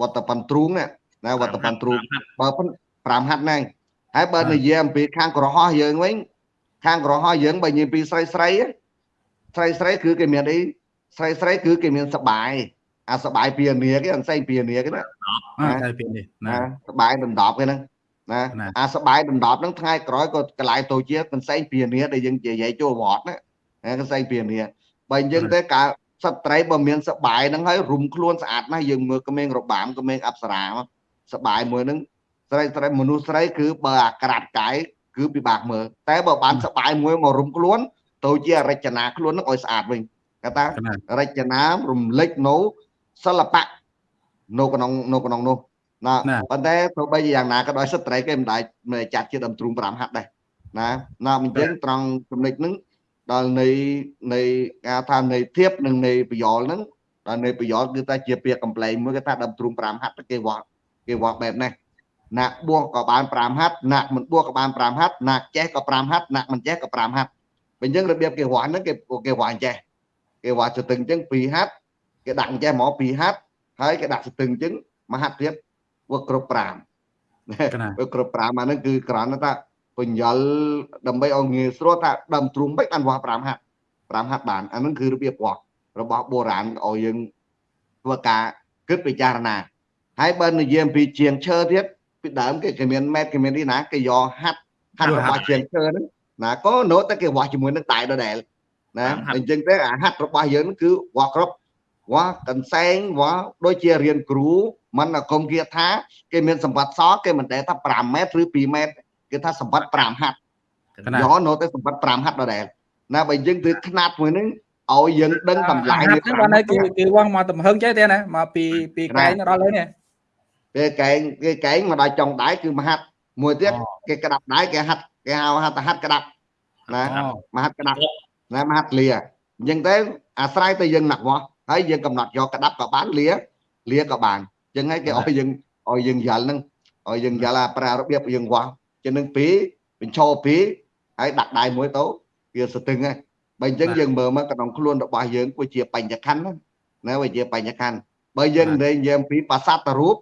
វត្តបិនទ្រូងណាណាវត្តបិនទ្រូងបើប៉ុន5ហັດហ្នឹងហើយបើនិយាយអំពីខាងក្រហោះយើងវិញខាងក្រហោះយើងបើនិយាយពីស្រីស្រីស្រីស្រីគឺគេមានអីស្រីស្រីគឺគេមានសបាយអាសបាយពីនាគេអនសែងពីនាគេណាអើតែពីនេះណាណាសបាយដណ្ដប់គេហ្នឹង ណាអាសបាយដណ្ដប់ហ្នឹងថ្ងៃក្រោយក៏កន្លែងទៅជាកន្សែងពីនាដែលយើងនិយាយចូលវត្តណាណាកន្សែងពីនាបើយើងទៅកាលសត្វត្រីបើមានសបាយហ្នឹងហើយរុំខ្លួនស្អាតណាស់យើងមើលក្មេងរបាមក្មេងអប្សរាសបាយមួយហ្នឹងស្រីស្រីមនុស្សស្រីគឺបើអាក្រាត់កាយគឺពិបាកមើលតែបើបានសបាយមួយមករុំខ្លួនទៅជារចនាខ្លួនហ្នឹងឲ្យស្អាតវិញគេថារចនារំលេចនៅសិល្បៈនៅក្នុងនៅក្នុងនោះ ណាប៉ុន្តែទោះបីជាយ៉ាងណាក៏ដោយសិទ្ធិត្រីគេមិនដែរមិនចាត់ជាដើមទ្រូង5ហាត់ដែរណាណាអញ្ចឹងត្រង់ចំណុចហ្នឹងដល់នៃនៃការថានៃធៀបនិងនៃប្រយោលហ្នឹងដល់នៃប្រយោលគឺថាជាពាក្យកំ pl ែងមួយគេថាដើមទ្រូង5ហាត់គេវាស់គេវាស់បែបនេះណាក់បួសក៏បាន5ហាត់ណាក់មិនបួសក៏បាន5ហាត់ណាក់ចេះក៏5ហាត់ណាក់មិនចេះក៏5ហាត់បើអញ្ចឹងរបៀបគេវាស់ហ្នឹងគេគេវាស់អញ្ចេះគេវាស់ទៅទឹងអញ្ចឹង2ហាត់គេដាក់អញ្ចេះមក2ហាត់ហើយគេដាក់ស្ទឹងអញ្ចឹងមួយហាត់ទៀត វាគ្រប់5វាគ្រប់5អាហ្នឹងគឺគ្រាន់តែថាបញ្យលដើម្បីឲ្យងាយស្រួលថាដើមទ្រូងមិនបានវាស់5ហាត់5ហាត់បានអាហ្នឹងគឺរបៀបវាស់របស់បុរាណឲ្យយើងធ្វើការគិតពិចារណាហើយបើនិយាយអំពីជាងឈើទៀតពីដើមគេគេមានម៉ែត្រគេមាននេះណាគេយកហាត់ហាត់របស់ជាងឈើហ្នឹងណាក៏នៅតែគេវាស់ជាមួយនឹងដៃដដែលណាអញ្ចឹងទេអាហាត់របស់យើងគឺវាស់គ្រប់ វាស់កន្សែងវាស់ដូចជារៀនគ្រូមិនអាគមគាថា គេមានសម្បត្តិសគេមិនដែលថា5ម៉ែត្រឬ2ម៉ែត្រគេថាសម្បត្តិ5ហាត់យកនៅតែសម្បត្តិ5ហាត់ដដែលណាបើយើងធ្វើຂ្នាតមួយហ្នឹងឲ្យយើងដឹងតម្លៃនេះបានហើយគេគេវងមកទំហឹងចេះទេណាមកពីពីកែងដល់លើនេះពេលកែងគេកែងមកដល់ចុងដៃគឺមហាត់មួយទៀតគេក្តាប់ដៃគេហាត់គេហៅហាត់ហាត់ក្តាប់ណាមហាត់ក្តាប់ណាមហាត់លាអញ្ចឹងទៅអាស្រ័យទៅយើងណាក់វាស់ ហើយយើងកំណត់យកក្តាប់ក៏បានលាលាក៏បានអញ្ចឹងហើយគេឲ្យយើងឲ្យយើងយល់ហ្នឹងឲ្យយើងយល់អាប្រើរបៀបយើងវាស់ចឹងនឹងពីបញ្ឈរពីហើយដាក់ដៃមួយទៅវាស្ទឹងហើយបើអញ្ចឹងយើងមើលមកក្នុងខ្លួនរបស់យើងវាជាបញ្ញខណ្ឌណាវាជាបញ្ញខណ្ឌបើយើងនិយាយនិយាយពីប្រាសាទរូប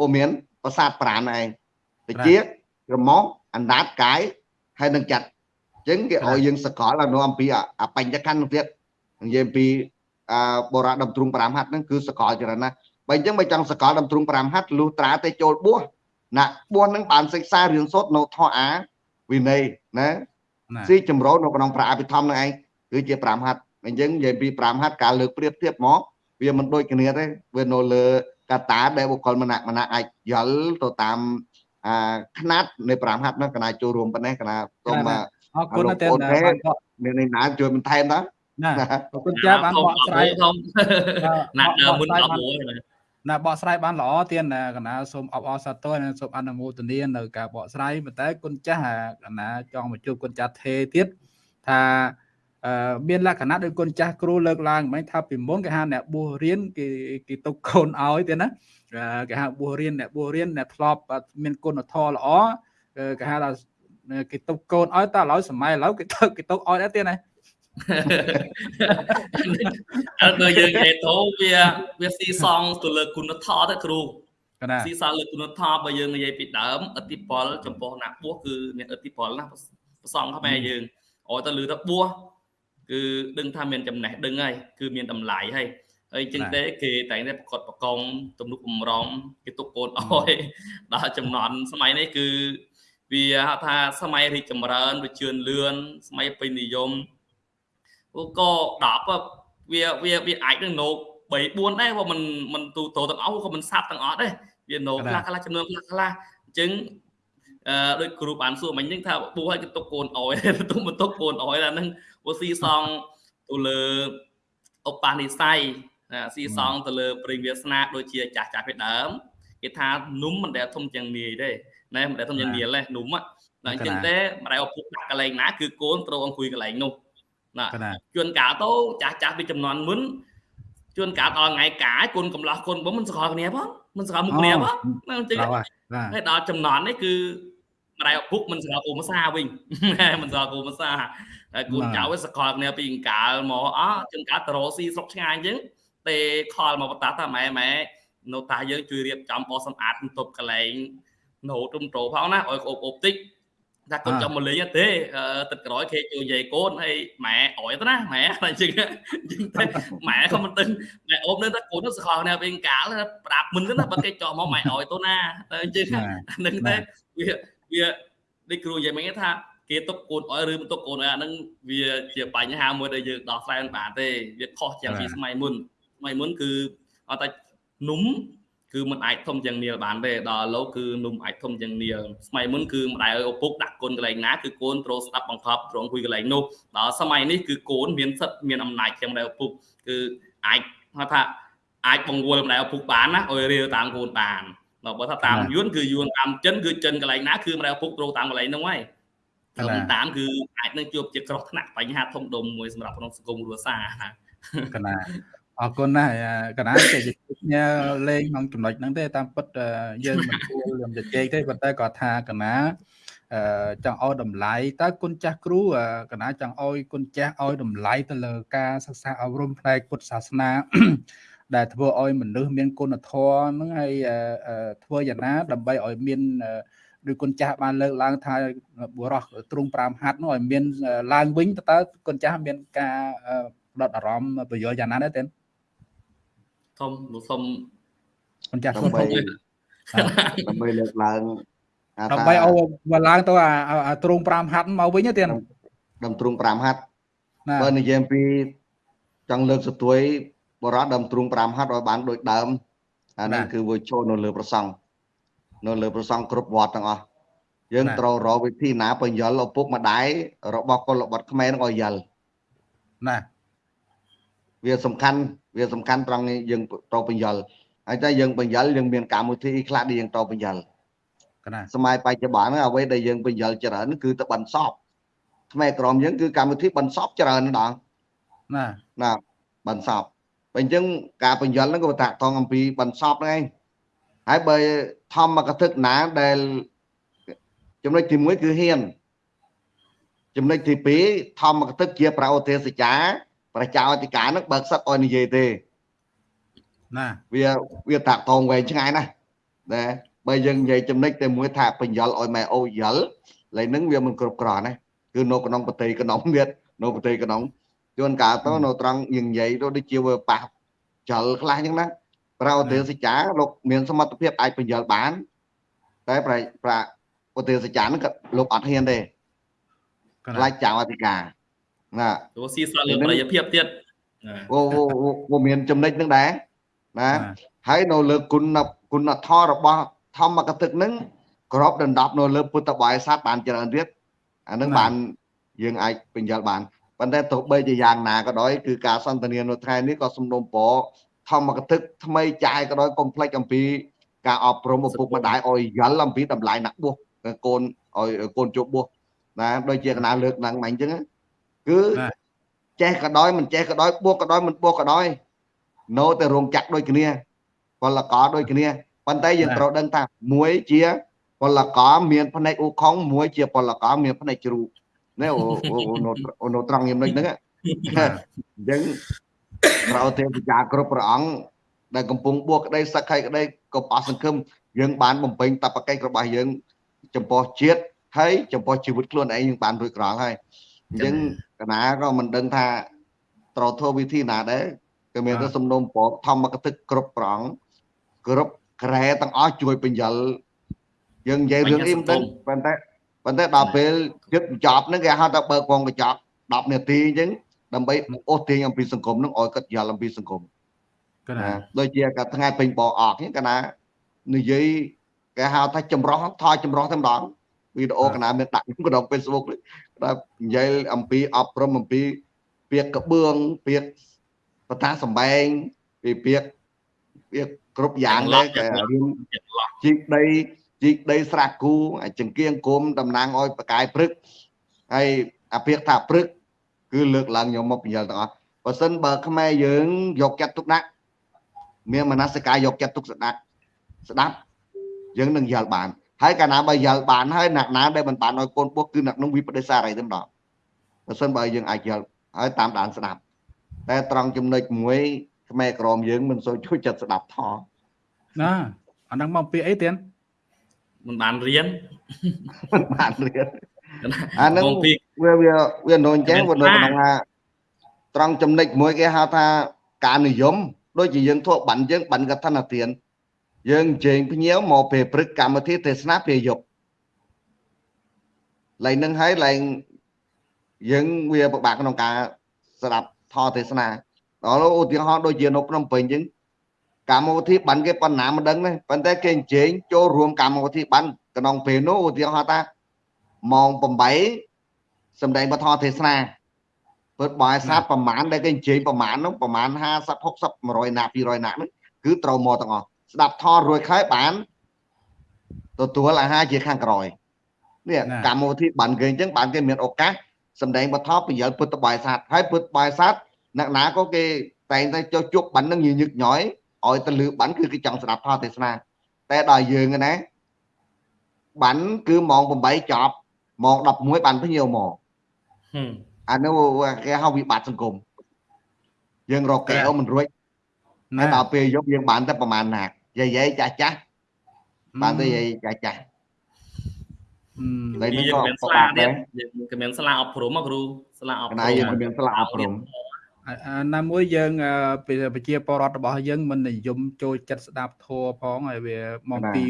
វាមានប្រាសាទប្រាណឯងតិចក្រមោះអណ្ដាតកាយហើយនឹងចាត់អញ្ចឹងគេឲ្យយើងសកលនៅអំពីអបញ្ញខណ្ឌនោះទៀតនិយាយពី អបរៈដំទ្រុង5ហັດហ្នឹងគឺសកលច្រើនណាស់បើអញ្ចឹងបើចង់សកលដំទ្រុង5ហັດលុះត្រាតែចូលបួសណាបួសហ្នឹងបានសិក្សារៀនសូត្រនៅធម៌អាវិន័យណាស៊ីចម្រុះនៅក្នុងប្រាអភិធម្មនឹងឯងគឺជា5ហັດអញ្ចឹងនិយាយពី5ហັດការលើកប្រៀបធៀបមកវាមិនដូចគ្នាទេវានៅលើកតាដែលបុគ្គលម្នាក់ម្នាក់អាចយល់ទៅតាមអាຂណាត់នៃ5ហັດនោះកណាចូលរួមប៉ុណ្ណេះកណាសូមអរគុណតែមាននណាជួយបន្ថែមតើ ណាអរគុណចាបានបកស្រាយធំណាដើមមុនដល់មួយណាបកស្រាយបានល្អទៀតណាកណាសូមអបអរសាទរសូមអនុមោទនានៅការបកស្រាយប៉ុន្តែគុណចាស់កណាចង់មកជួបគុណចាស់ថេទៀតថាអឺមានលក្ខណៈដោយគុណចាស់គ្រូលើកឡើងមិនថាពីមុនគេហៅអ្នកបួសរៀនគេគេទុកកូនឲ្យទៀតណាគេហៅបួសរៀនអ្នកបួសរៀនអ្នកធ្លាប់មានគុណធម៌ល្អគេហៅថាគេទុកកូនឲ្យតែឥឡូវសម័យឥឡូវគេទុកគេទុកឲ្យដែរទៀតណា អត់ដូចយើងនិយាយទៅវាវាស៊ីសងទៅលើគុណធម៌ទៅគ្រូស៊ីសងលើគុណធម៌បើយើងនិយាយពីដើមអតិពលចំពោះអ្នកបួសគឺមានអតិពលណាប្រសងខ្មែរយើងអត់ទៅលឺទៅបួសគឺដឹងថាមានចំណេះដឹងហើយគឺមានតម្លៃហើយហើយចឹងទេគេតែងតែប្រកបប្រកងទំនុកបំរុងគេទុកកូនអោយដល់ចំណន់សម័យនេះគឺវាហៅថាសម័យរីកចម្រើនវាជឿនលឿនសម័យពេញនិយម ក៏10វាវាវាអាចនឹងណូ3 4ដែរព្រោះมันมันទូទៅទាំងអស់ក៏มันសាប់ទាំងអស់ដែរវាណូខ្លះខ្លះចំនួនខ្លះខ្លះអញ្ចឹងអឺដូចគ្រូបានសួរមិញហ្នឹងថាពូឲ្យគេទុកកូនអយទុកមិនទុកកូនអយអាហ្នឹងពូស៊ីសងទៅលើឧបនិស្ស័យស៊ីសងទៅលើព្រេងវាសនាដូចជាចាស់ចាស់ពីដើមគេថានុំមិនដែលធំជាងនាយទេណែមិនដែលធំជាងនាយទេនុំហ្នឹងអញ្ចឹងទេម្ដាយឪពុកដាក់កន្លែងណាគឺកូនត្រូវអង្គុយកន្លែងនោះ ណាជួនកាលទៅចាស់ចាស់ពីចំនួនមុនជួនកាលដល់ថ្ងៃកាយគុណកំឡោះគុណបងមិនស្គាល់គ្នាផងមិនស្គាល់មុខគ្នាផងហ្នឹងអញ្ចឹងហើយដល់ចំនួននេះគឺម្ដាយឪពុកមិនស្គាល់គូមសាវិញមិនស្គាល់គូមសាហើយគូចៅវាស្គាល់គ្នាពីអង្កាលមកអជួនកាលតរោស៊ីស្រុកឆ្ងាយអញ្ចឹងទេខលមកបតាតាម៉ែម៉ែនៅតាយើងជួយរៀបចំបោះសម្អាតបន្ទប់កន្លែងណូទុំត្រូផងណាឲ្យអូបអូបតិច ថាកូនចង់មកលេងទេទឹកក្រោយគេជួយនិយាយកូនហើយម៉ែអរទៅណាម៉ែតែជិះជិះតែម៉ែក៏មិនដឹងម៉ែអូបនៅថាកូនទៅសខនេះវិញកាលប្រាប់មិនទៅណាបើគេចោះមកម៉ែអរទៅណាតែជិះនឹងតែវាវាដូចគ្រូនិយាយមិញថាគេទុកកូនអរឬមិនទុកកូនអរអាហ្នឹងវាជាបញ្ហាមួយដែលយើងដោះស្រាយមិនបានទេវាខុសជាងពីសម័យមុនសម័យមុនគឺអត់តែនុំ គឺមិនអាចធំយ៉ាងនាលបានទេដល់លោកគឺនំអាចធំយ៉ាងនាលសម័យមុនគឺម្ដាយឪពុកដាក់កូនកន្លែងណាគឺកូនត្រូវស្ដាប់បង្កប់ត្រង់គួយកន្លែងនោះដល់សម័យនេះគឺកូនមានសិទ្ធមានអំណាចជាងម្ដាយឪពុកគឺអាចហៅថាអាចបង្វល់ម្ដាយឪពុកបានណាឲ្យរៀលតាមកូនបានដល់បើថាតាមយួនគឺយួនតាមចិនគឺចិនកន្លែងណាគឺម្ដាយឪពុកត្រូវតាមកន្លែងនោះហើយតាមតាមគឺអាចនឹងជួបជាគ្រោះថ្នាក់បញ្ហាធំដុំមួយសម្រាប់ក្នុងសង្គមគ្រួសារកណា អរគុណណាស់កណាតែញ៉ាលេងក្នុងចំណុចហ្នឹងទេតាមពិតយើងមិនគួរលំជជែកទេប៉ុន្តែគាត់ថាកណាអឺចង់ឲ្យតម្លៃតើគុណចាស់គ្រូកណាចង់ឲ្យគុណចាស់ឲ្យតម្លៃទៅលើការសិក្សាអប់រំផ្នែកពុទ្ធសាសនាដែលធ្វើឲ្យមនុស្សមានគុណធម៌ហ្នឹងហើយធ្វើយ៉ាងណាដើម្បីឲ្យមានឬគុណចាស់បានលើកឡើងថាបុរសទ្រង់5ហាត់នោះឲ្យមានឡើងវិញតើគុណចាស់មានការដុតអារម្មណ៍ប្រយោជន៍យ៉ាងណាដែរទេ សុំសុំមិនចាស់សុំដើម្បីលើកឡើងដើម្បីឲ្យមកឡើងទៅអាទ្រង់5ហាត់មកវិញទៀតដើមទ្រង់5ហាត់បើនិយាយពីចង់លើកសទួយបរោះដើមទ្រង់5ហាត់ឲ្យបានដូចដើមអានេះគឺវាចូលនៅលើប្រសង់នៅលើប្រសង់គ្រប់វត្តទាំងអស់យើងត្រូវរកវិធីណាបញ្យលឪពុកម្ដាយរបស់កុលបុត្រខ្មែរនឹងឲ្យយល់ណា វាសំខាន់វាសំខាន់ត្រង់យើងតបញ្យលហើយតែយើងបញ្យលយើងមានកម្មវិធីខ្លះដែលយើងតបញ្យលណាសម័យបច្ចុប្បន្នអ្វីដែលយើងបញ្យលច្រើនគឺទៅបន្សពថ្មីក្រមយើងគឺកម្មវិធីបន្សពច្រើនដល់ណាណាបន្សពបើអញ្ចឹងការបញ្យលហ្នឹងក៏តាក់ទងអំពីបន្សពហ្នឹងឯងហើយបើធម្មកថាណាដែលចំណុចទី1គឺហ៊ានចំណុចទី2ធម្មកទឹកជាប្រោទេសចា ប្រជាអធិការនឹងបើកសិតឲ្យនិយាយទេណាវាវាតាក់តងវែងឆ្ងាយណាស់ណាបើយើងនិយាយចំណុចតែមួយថាបញ្យលឲ្យម៉ែអូយល់ឡើយនឹងវាមិនគ្រប់គ្រាន់ណាគឺនៅក្នុងប្រទេសក្នុងទៀតនៅប្រទេសក្នុងជួនកាលទៅនៅត្រង់យើងនិយាយទៅដូចជាវាប៉ះចលខ្លះអញ្ចឹងណាប្រោទេសចាលោកមានសមត្ថភាពអាចបញ្យលបាន តែប្រប្រប្រទេសចានឹងក៏លោកអត់ហ៊ានទេក៏ខ្លាចចៅអធិការ ណាព្រោះស៊ីសលើប្រយោជន៍ភាពទៀតណាអូអូមានចំណុចហ្នឹងដែរណាហើយនៅលើគុណគុណធម៌របស់ធម្មកទឹកហ្នឹងក្របដណ្ដប់នៅលើពុទ្ធបរិស័ទបានច្រើនទៀតអាហ្នឹងបានយើងអាចបញ្យល់បានប៉ុន្តែទោះបីជាយ៉ាងណាក៏ដោយគឺការសន្ទនានៅថ្ងៃនេះក៏សំណូមពរធម្មកទឹកថ្មីចាយក៏ដោយកុំភ្លេចអំពីការអប់រំឪពុកម្ដាយឲ្យយល់អំពីតម្លៃណាក់បួសកូនឲ្យកូនជួបបួសណាដូចជាកណាលើកហ្នឹងមិញអញ្ចឹង គឺចេះក៏ដោយមិនចេះក៏ដោយបួសក៏ដោយមិនបួសក៏ដោយនៅតែរោងចក្រដូចគ្នាពលករដូចគ្នាប៉ុន្តែយើងត្រូវដឹងថាមួយជាពលករមានផ្នែកអ៊ូខុងមួយជាពលករមានផ្នែកជ្រូកនេះអូអូនៅត្រង់យ៉ាងនេះហ្នឹងអញ្ចឹងប្រោទេវតាគ្រប់ព្រះអង្គដែលកំពុងបួសក្តីសក្ខីក្តីក៏ប៉ះសង្ឃឹមយើងបានបំពេញតបកិច្ចរបស់យើង ចំពោះជាតិហើយចំពោះជីវិតខ្លួនឯងយើងបានរួចក្រល់ហើយអញ្ចឹង កណាក៏មិនដឹងថាត្រូវធ្វើវិធីណាដែរក៏មានតែសំណុំពរធម្មកទឹកគ្រប់ប្រងគ្រប់ក្រែទាំងអស់ជួយបញ្យលយើងនិយាយរឿងអ៊ីមិនដឹងប៉ុន្តែប៉ុន្តែដល់ពេលជិតបញ្ចប់ហ្នឹងគេហៅថាបើកវងបញ្ចប់10នាទីអញ្ចឹងដើម្បីអូសទាញអំពីសង្គមហ្នឹងឲ្យគាត់យល់អំពីសង្គមក៏ណាដូចជាកាថ្ងៃពេញបអកហ្នឹងកណានិយាយគេហៅថាចម្រោះថយចម្រោះតែម្ដងវីដេអូកណាមានដាក់ក្នុង Facebook ដល់និយាយអំពីអប់រំអំពីពាក្យកបឿងពាក្យបតាសំបែងពីពាក្យពាក្យគ្រប់យ៉ាងដែរគេរៀនជីកដីជីកដីស្រះគូចង្គៀងគុំតំណាងឲ្យបកាយព្រឹកហើយអាពាក្យថាព្រឹកគឺលើកឡើងខ្ញុំមកបញ្យល់ទាំងអស់បើសិនបើខ្មែរយើងយកចិត្តទុកដាក់មានមនសិការយកចិត្តទុកស្ដាប់ស្ដាប់យើងនឹងយល់បាន ហើយកាលណាបើយល់បានហើយអ្នកណាដែលមិនបានឲ្យកូនពុះគឺអ្នកនោះវិបដិសារីតែម្ដងបើសិនបើយើងអាចយល់ហើយតាមដានស្ដាប់តែត្រង់ចំណុចមួយខ្មែរក្រមយើងមិនសូវជួយចិត្តស្ដាប់ថណាអាហ្នឹងមកពីអីទៀតមិនបានរៀនមិនបានរៀនអាហ្នឹងវាវាវានៅអញ្ចឹងវានៅក្នុងថាត្រង់ចំណុចមួយគេហៅថាការនិយមដូចជាយើងធ្វើបានយើងបានកថានាទាន យើងអញ្ជើញភ្ញៀវមកពេលព្រឹកកម្មវិធីទេសនាពេលយប់ឡើងនឹងហើយឡើងយើងវាពិបាកក្នុងការស្ដាប់ធម៌ទេសនាដល់ឧទាហរណ៍ដូចជានៅភ្នំពេញអញ្ចឹងកម្មវិធីបានគេប៉ុណ្ណាមិនដឹងទេប៉ុន្តែគេអញ្ជើញចូលរួមកម្មវិធីបានក្នុងពេលនោះឧទាហរណ៍ថាម៉ោង8សម្ដែងពធទេសនាពិតបើសាទប្រមាណដែលគេអញ្ជើញប្រមាណនោះប្រមាណ50 60 100ណា200ណាហ្នឹងគឺត្រូវមកទាំងអស់ ស្ដាប់ថតរួចហើយបានទទួលអាហារជាខាងក្រោយនេះកម្មវិធីបានគេអញ្ចឹងបានគេមានឱកាសសម្ដែងបទបញ្ញលពុទ្ធបរិស័ទហើយពុទ្ធបរិស័ទអ្នកណាក៏គេតែងតែចុះជប់បាននឹងញញឹកញយឲ្យទៅលឺបានគឺគេចង់ស្ដាប់ថតទេសនាតែដល់យើងណាបានគឺម៉ោង8ចប់ម៉ោង11បានភ្ញៀវមកអានោះគេហៅវិបត្តិសង្គមយើងរកកែវមិនរួចតែដល់ពេលយប់យើងបានតែប្រហែលណា យាយយាយចាស់ចាស់បានទៅយាយចាស់ចាស់តែនេះក៏មានស្លាដែរក៏មានស្លាអប់រំគ្រូស្លាអប់រំណាយើងមានស្លាអប់រំណាមួយយើងប្រជាពលរដ្ឋរបស់យើងមិននិយមចូលចិត្តស្ដាប់ធัวផងហើយវាមកពី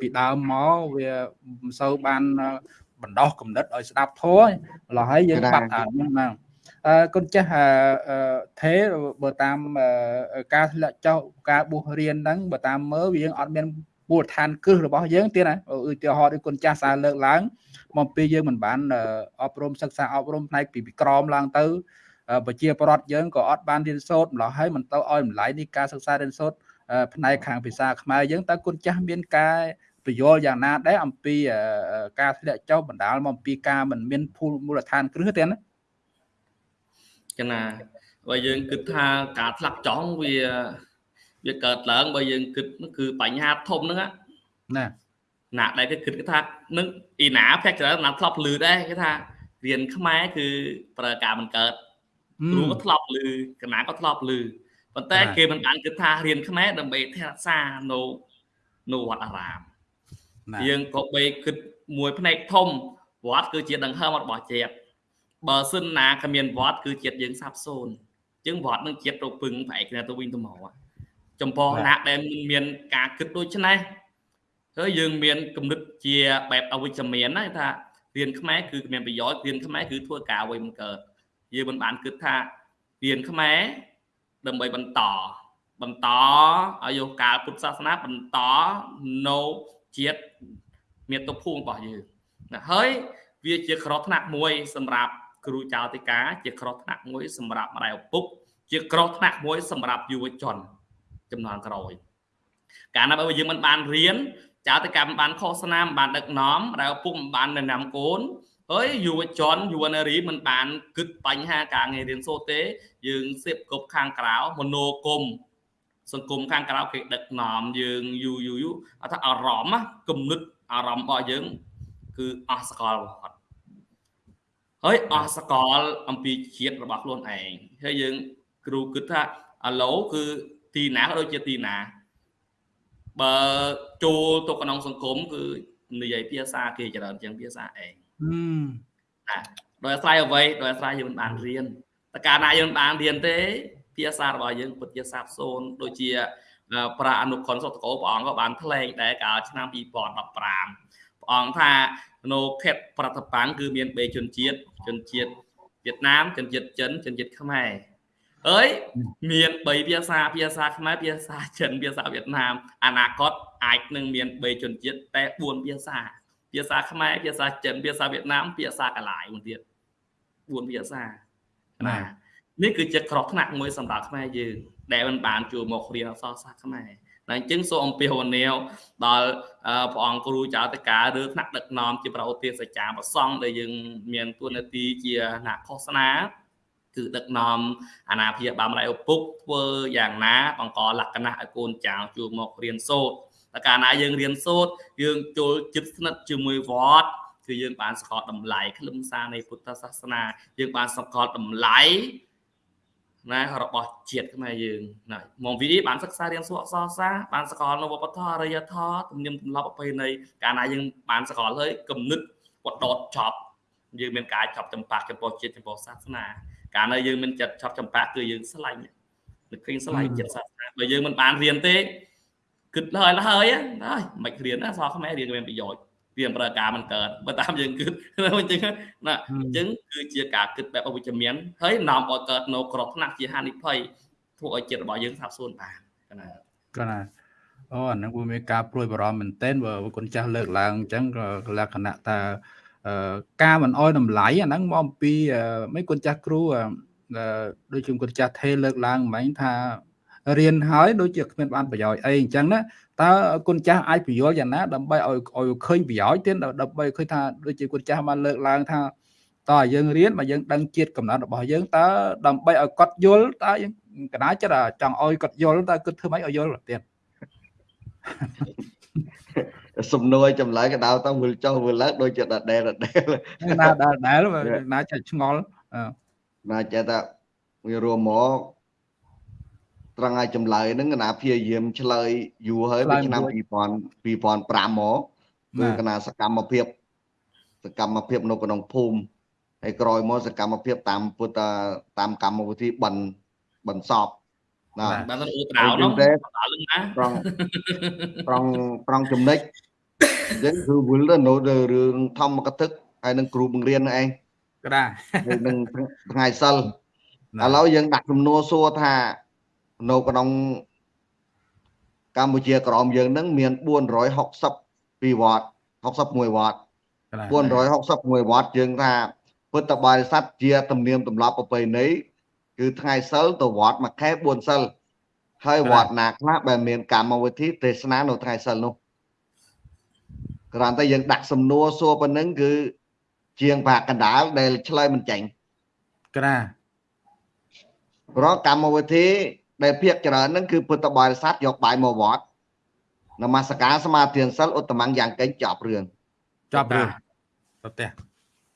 ពីដើមមកវាមិនសូវបានបណ្ដោះគំនិតឲ្យស្ដាប់ធัวឡោះហើយយើងបាត់អាហ្នឹង ណាអឺគុណចាស់ថេបើតាមការធ្លាក់ចុះការបួសរៀនហ្នឹងបើតាមមើលវាយើងអត់មានមូលដ្ឋានគ្រឹះរបស់យើងទៀតណាឧទាហរណ៍ដូចគុណចាស់សារលើកឡើងមកពីយើងមិនបានអប់រំសិក្សាអប់រំផ្នែកពីក្រមឡើងទៅប្រជាពលរដ្ឋយើងក៏អត់បានរៀនសូត្រម្ល៉េះហើយមិនទៅឲ្យតម្លៃនេះការសិក្សារៀនសូត្រផ្នែកខាងភាសាខ្មែរយើងតើគុណចាស់មានការពយល់យ៉ាងណាដែរអំពីការធ្លាក់ចុះបណ្ដាលមកអំពីការមិនមានភូមូលដ្ឋានគ្រឹះទេណា ចឹងណាបើយើងគិតថាការធ្លាក់ចុះវាវាកើតឡើងបើយើងគិតគឺបញ្ហាធំហ្នឹងណាណាដែលគេគិតគេថានឹងអ៊ីណាភាគច្រើនណាធ្លាប់លឺដែរគេថារៀនខ្មែរគឺប្រើការមិនកើតគ្រូក៏ធ្លាប់ឮកណាក៏ធ្លាប់ឮប៉ុន្តែគេមិនបានគិតថារៀនខ្មែរដើម្បីថែរក្សានៅនៅវត្តអារាមយើងក៏បីគិតមួយផ្នែកធំវត្តគឺជាដង្ហើមរបស់ជាតិ បើសិនណាគ្មានវត្តគឺជាតិយើងសាបសូន្យជាងវត្តនឹងជាតិទៅពឹងប្រែកគ្នាទៅវិញទៅមកចំពោះណាដែលមានការគិតដូចនេះហើយយើងមានគំនិតជាបែបអវិជ្ជមានណាថារៀនខ្មែរគឺមានប្រយោជន៍រៀនខ្មែរគឺធ្វើការអ្វីមិនកើតយើងមិនបានគិតថារៀនខ្មែរដើម្បីបន្តបន្តអាយុកាលពុទ្ធសាសនាបន្តនៅជាតិមាតុភូមិរបស់យើងណាហើយវាជាក្រថ្នាក់មួយសម្រាប់ គ្រូចៅតិកាជាក្រថ្នាក់មួយសម្រាប់ម្ដាយឪពុក ជាក្រថ្នាក់មួយសម្រាប់យុវជនចំនួនក្រោយកាលណាបើយើងមិនបានរៀនចៅតិកាមិនបានខុសស្នាមមិនបានដឹកនាំម្ដាយឪពុកមិនបានណែនាំកូនហើយយុវជនយុវនារីមិនបានគិតបញ្ហាការងាររៀនសូត្រទេ យើងសៀបគប់ខាងក្រៅមនោគមសង្គមខាងក្រៅគេដឹកនាំយើងយូរយូរយូរអត់ថាអារម្មណ៍គំនិតអារម្មណ៍របស់យើង គឺអស់សកលវត្ត ហើយអស់សកលអំពីជាតិរបស់ខ្លួនឯងហើយយើងគ្រូគិតថាអាឡូគឺទីណាក៏ដូចជាទីណាបើចូលទៅក្នុងសង្គមគឺនិយាយភាសាគេច្រើនជាងភាសាឯងណាដោយអាស្រ័យអ្វីដោយអាស្រ័យយើងមិនបានរៀនតែកាលណាយើងមិនបានរៀនទេ ភាសារបស់យើងពិតជាសាបសូន្យដូចជាប្រាអនុខុនសុតកោព្រះអង្គក៏បានថ្លែងដែរកាលឆ្នាំ2015 ព្រះអង្គថានៅខេត្តប្រតបាំងគឺមានបេជនជាតិជនជាតិវៀតណាមជនជាតិចិនជនជាតិខ្មែរអើយមាន3ភាសាភាសាខ្មែរភាសាចិនភាសាវៀតណាមអនាគតអាចនឹងមាន3ជនជាតិតែ4ភាសាភាសាខ្មែរភាសាចិនភាសាវៀតណាមភាសាកាឡាយមួយទៀត4ភាសាណានេះគឺជាក្រោះថ្នាក់មួយសម្រាប់ខ្មែរយើងដែលមិនបានជួមករៀនអក្សរសាស្ត្រខ្មែរ តែអញ្ចឹងសូមអំពាវនាវដល់ព្រះអង្គគ្រូចៅតកាឬថ្នាក់ដឹកនាំជាប្រឧទាសច្ចាប្រសង់ដែលយើងមានទួនាទីជាអ្នកឃោសនាគឺដឹកនាំអាណាព្យាបាលម្ដាយឪពុកធ្វើយ៉ាងណាបង្កលក្ខណៈឲ្យកូនចៅជួបមករៀនសូត្រតែកាលណាយើងរៀនសូត្រយើងចូលចិត្តស្និទ្ធជាមួយវត្តគឺយើងបានស្គាល់តម្លៃខ្លឹមសារនៃពុទ្ធសាសនាយើងបានស្គាល់តម្លៃ ណារបស់ជាតិខ្មែរយើងណាមកវិធីបានសិក្សារៀនសូត្រអក្សរសាស្ត្របានស្គាល់នៅវប្បធម៌អរិយធម៌ទំនៀមទម្លាប់ប្រពៃណីកាលណាយើងបានស្គាល់ហើយគំនិតវត្តដតចប់យើងមានការចាប់ចម្ប៉ាចំពោះជាតិចំពោះសាសនាកាលនៅយើងមានចិត្តឆប់ចម្ប៉ាគឺយើងស្លាញ់នឹកឃើញស្លាញ់ចិត្តសាសនាបើយើងមិនបានរៀនទេគិតហើយហើយហើយមិនរៀនណាសរខ្មែររៀនមានប្រយោជន៍ វាប្រើការមិនកើតបើតាមយើងគិតអញ្ចឹងណាអញ្ចឹងគឺជាការគិតបែបអវិជ្ជមានហើយនាំឲ្យកើតនៅក្រថ្នាក់ជាហានិភ័យធ្វើឲ្យចិត្តរបស់យើងសាបសូន្យបានកណាកណាអូអានឹងវាមានការព្រួយបារម្ភមែនទែនបើគុណចាស់លើកឡើងអញ្ចឹងក៏លក្ខណៈថាការមិនអោយតម្លៃអាហ្នឹងមកអំពីមិនគុណចាស់គ្រូដូចជាគុណចាស់ថេលើកឡើងមិញថា រៀនហើយដូចជាគ្មានបានប្រយោជន៍អីអញ្ចឹងណាតើគុណចាស់អាចពយល់យ៉ាងណាដើម្បីឲ្យឲ្យឃើញប្រយោជន៍ទៀតដើម្បីឃើញថាដូចជាគុណចាស់បានលើកឡើងថាតើយើងរៀនមកយើងដឹងជាតិកំណត់របស់យើងតើដើម្បីឲ្យគាត់យល់តើយើងកណាចិត្តចង់ឲ្យគាត់យល់តើគិតធ្វើម៉េចឲ្យយល់ទៀតសំណួរចម្លើយកដៅទៅវិលចុះវិលឡើងដូចជាដដែលដដែលណាដដែលណាចេះឆ្ងល់ណាចេះថាវារួមមក ត្រង់ឲ្យចម្លើយហ្នឹងកណាព្យាយាមឆ្លើយយូរហើយពីឆ្នាំ2000 2005មកគឺកណាសកម្មភាពសកម្មភាពនៅក្នុងភូមិហើយក្រោយមកសកម្មភាពតាមពុទ្ធតាមកម្មវិធីបិណ្ឌបិណ្ឌសពណាបាទទៅត្រោនោះណាត្រង់ត្រង់ត្រង់ចំណិចអញ្ចឹងគឺវិលទៅនៅរឿងធម្មកថាហើយនឹងគ្រូបង្រៀនឯងក៏ដែរនឹងថ្ងៃសិលឥឡូវយើងដាក់ចំនួនសួរថា នៅក្នុងកម្ពុជាក្រមយើងនឹងមាន462វត្ត61វត្ត461វត្តយើងថាពុទ្ធបរិស័ទជាទំនៀមទម្លាប់ប្រពៃណីគឺថ្ងៃសិលទៅវត្តមួយខែ4សិលហើយវត្តណាខ្លះដែលមានកម្មវិធីទេសនានៅថ្ងៃសិលនោះគ្រាន់តែយើងដាក់សំណួរសួរប៉ុណ្ណឹងគឺជាងបាកកណ្ដាលដែលឆ្លើយមិនចាញ់ក្រាព្រោះកម្មវិធី ដែលភាកច្រើនហ្នឹងគឺពុទ្ធបរិស័ទយកបាយមកវត្តនមស្ការសមាធិសិលឧត្តមយ៉ាងកេងចប់រឿងចប់រឿងទៅផ្ទះ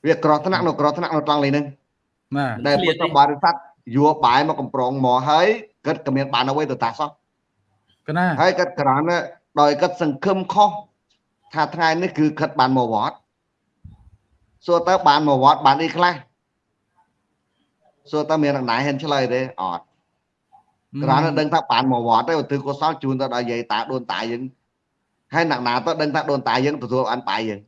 វាក្រថ្នាក់នៅក្រថ្នាក់នៅត្រង់លេហ្នឹងបាទដែលពុទ្ធបរិស័ទយួរបាយមកកំប្រងមកហើយគិតក៏មានបានអ្វីទៅតាសោះកណាហើយគាត់ក្រានដោយគាត់សង្ឃឹមខុសថាថ្ងៃនេះគឺគាត់បានមកវត្តសួរតើបានមកវត្តបានអីខ្លះសួរតើមានអ្នកណាហ៊ានឆ្លើយទេអត់ ក្រានដឹងថាបានមកវត្តទេឧទ្ទិសកុសលជូនទៅដល់យាយតាដូនតាយើងហើយអ្នកណាទៅដឹងថាដូនតាយើងទទួលអានបាយយើង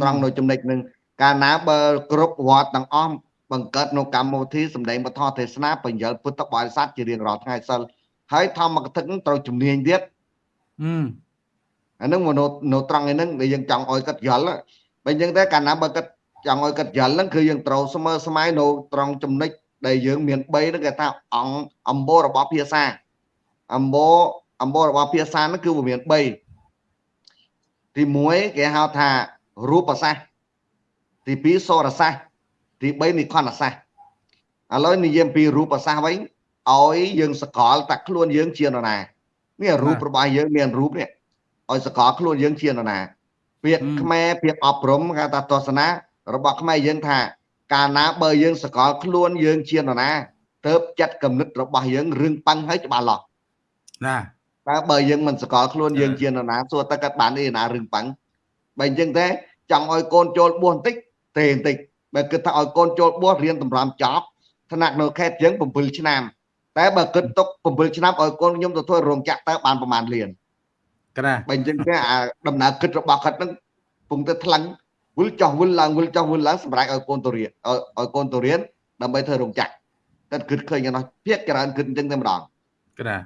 ត្រង់នៅចំណុចហ្នឹងកាលណាបើគ្រប់វត្តទាំងអស់បង្កើតនៅកម្មវិធីសម្ដែងពធទេសនាបញ្ញលពុទ្ធបរិស័ទជារៀងរាល់ថ្ងៃសិលហើយធម្មកថានឹងត្រូវជំនាញទៀតអឺអាហ្នឹងមកនៅនៅត្រង់ឯហ្នឹងដែលយើងចង់ឲ្យគាត់យល់បើអញ្ចឹងតែកាលណាបើគាត់ចង់ឲ្យគាត់យល់ហ្នឹងគឺយើងត្រូវស្មើស្មៃនៅត្រង់ចំណុច ដែលយើងមាន3ហ្នឹងគេថាអង្គអំបូររបស់ភាសាអំបូរអំបូររបស់ភាសាហ្នឹងគឺវាមាន3ទី1គេហៅថារូបសាស្ត្រទី2សរសាស្ត្រទី3និខណ្ឌសាស្ត្រឥឡូវនិយាយពីរូបសាស្ត្រវិញឲ្យយើងសកលតាខ្លួនយើងជានរណានេះរូបរបស់យើងមានរូបនេះឲ្យសកលខ្លួនយើងជានរណាពាក្យខ្មែរពាក្យអប់រំគេថាទស្សនារបស់ខ្មែរយើងថា កាលណាបើយើងសកលខ្លួនយើងជានរណាទៅចិត្តគំនិតរបស់យើងរឿងប៉ឹងហើយច្បាស់លាស់ណាតើបើយើងមិនសកលខ្លួនយើងជានរណាសួរតើគាត់បានអីណារឿងប៉ឹងបើអញ្ចឹងទេចង់ឲ្យកូនចូលបួសបន្តិចទេបន្តិចបើគិតថាឲ្យកូនចូលបួសរៀនតម្រាំចប់ថ្នាក់នៅខេត្តយើង7ឆ្នាំតែបើគិតទុក7ឆ្នាំឲ្យកូនខ្ញុំទៅធ្វើរោងចក្រតើបានប្រហែលលានកណាបើអញ្ចឹងទេអាដំណើរគិតរបស់គាត់ហ្នឹងពងទៅថ្លឹង វិលចោះវិលឡើងវិលចោះវិលឡើងសម្រាប់ឲ្យកូនទៅរៀនឲ្យឲ្យកូនទៅរៀនដើម្បីធ្វើរោងចក្រគាត់គិតឃើញយ៉ាងនោះភាគច្រើនគិតអញ្ចឹងតែម្ដងកណា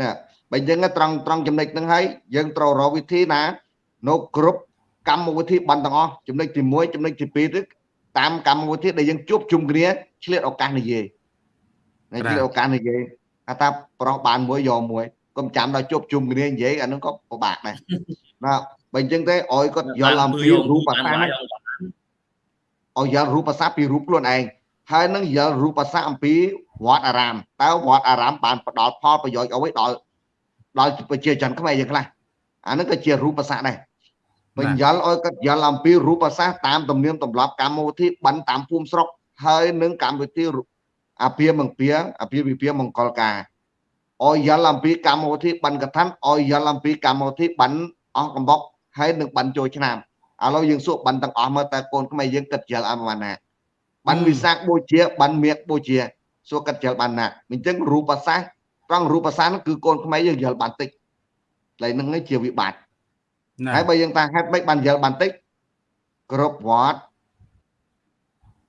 ណាបើអញ្ចឹងត្រង់ត្រង់ចំណុចហ្នឹងហើយយើងត្រូវរកវិធីណានៅគ្រប់កម្មវិធីបានទាំងអស់ចំណុចទី1ចំណុចទី2ទៅតាមកម្មវិធីដែលយើងជួបជុំគ្នាឆ្លៀតឱកាសនិយាយណាឆ្លៀតឱកាសនិយាយថាថាប្រុសបានមួយយកមួយកុំចាំដល់ជួបជុំគ្នានិយាយអាហ្នឹងក៏ពិបាកដែរណា បើអញ្ចឹងទេឲ្យគាត់យល់អំពីរូបសាស្ត្រឲ្យយល់រូបសាស្ត្រពីរូបខ្លួនឯងហើយនឹងយល់រូបសាស្ត្រអំពីវត្តអារាមតើវត្តអារាមបានផ្ដល់ផលប្រយោជន៍អ្វីដល់ដល់ប្រជាជនខ្មែរយើងខ្លះអាហ្នឹងក៏ជារូបសាស្ត្រដែរបញ្យល់ឲ្យគាត់យល់អំពីរូបសាស្ត្រតាមទំនៀមទម្លាប់កម្មវិធីបិណ្ឌតាមភូមិស្រុកហើយនឹងកម្មវិធីអាពាហ៍មង្គលអាពាហ៍ពិពាហ៍មង្គលការឲ្យយល់អំពីកម្មវិធីបិណ្ឌកថាឲ្យយល់អំពីកម្មវិធីបិណ្ឌអស់កំបុក ហើយនឹងបិណ្ឌចូលឆ្នាំឥឡូវយើងសួរបិណ្ឌទាំងអស់មើលតើកូនខ្មែរយើងគិតយល់អត់ប៉ុណ្ណាបិណ្ឌវិសាខបូជាបិណ្ឌមៀកបូជាសួរគិតយល់បានណាអញ្ចឹងរូបសាស្ត្រត្រង់រូបសាស្ត្រគឺកូនខ្មែរយើងយល់បានតិចឡើយនឹងជាវិបត្តិណាហើយបើយើងតាហេតុម៉េចបានយល់បានតិចគ្រប់វត្ត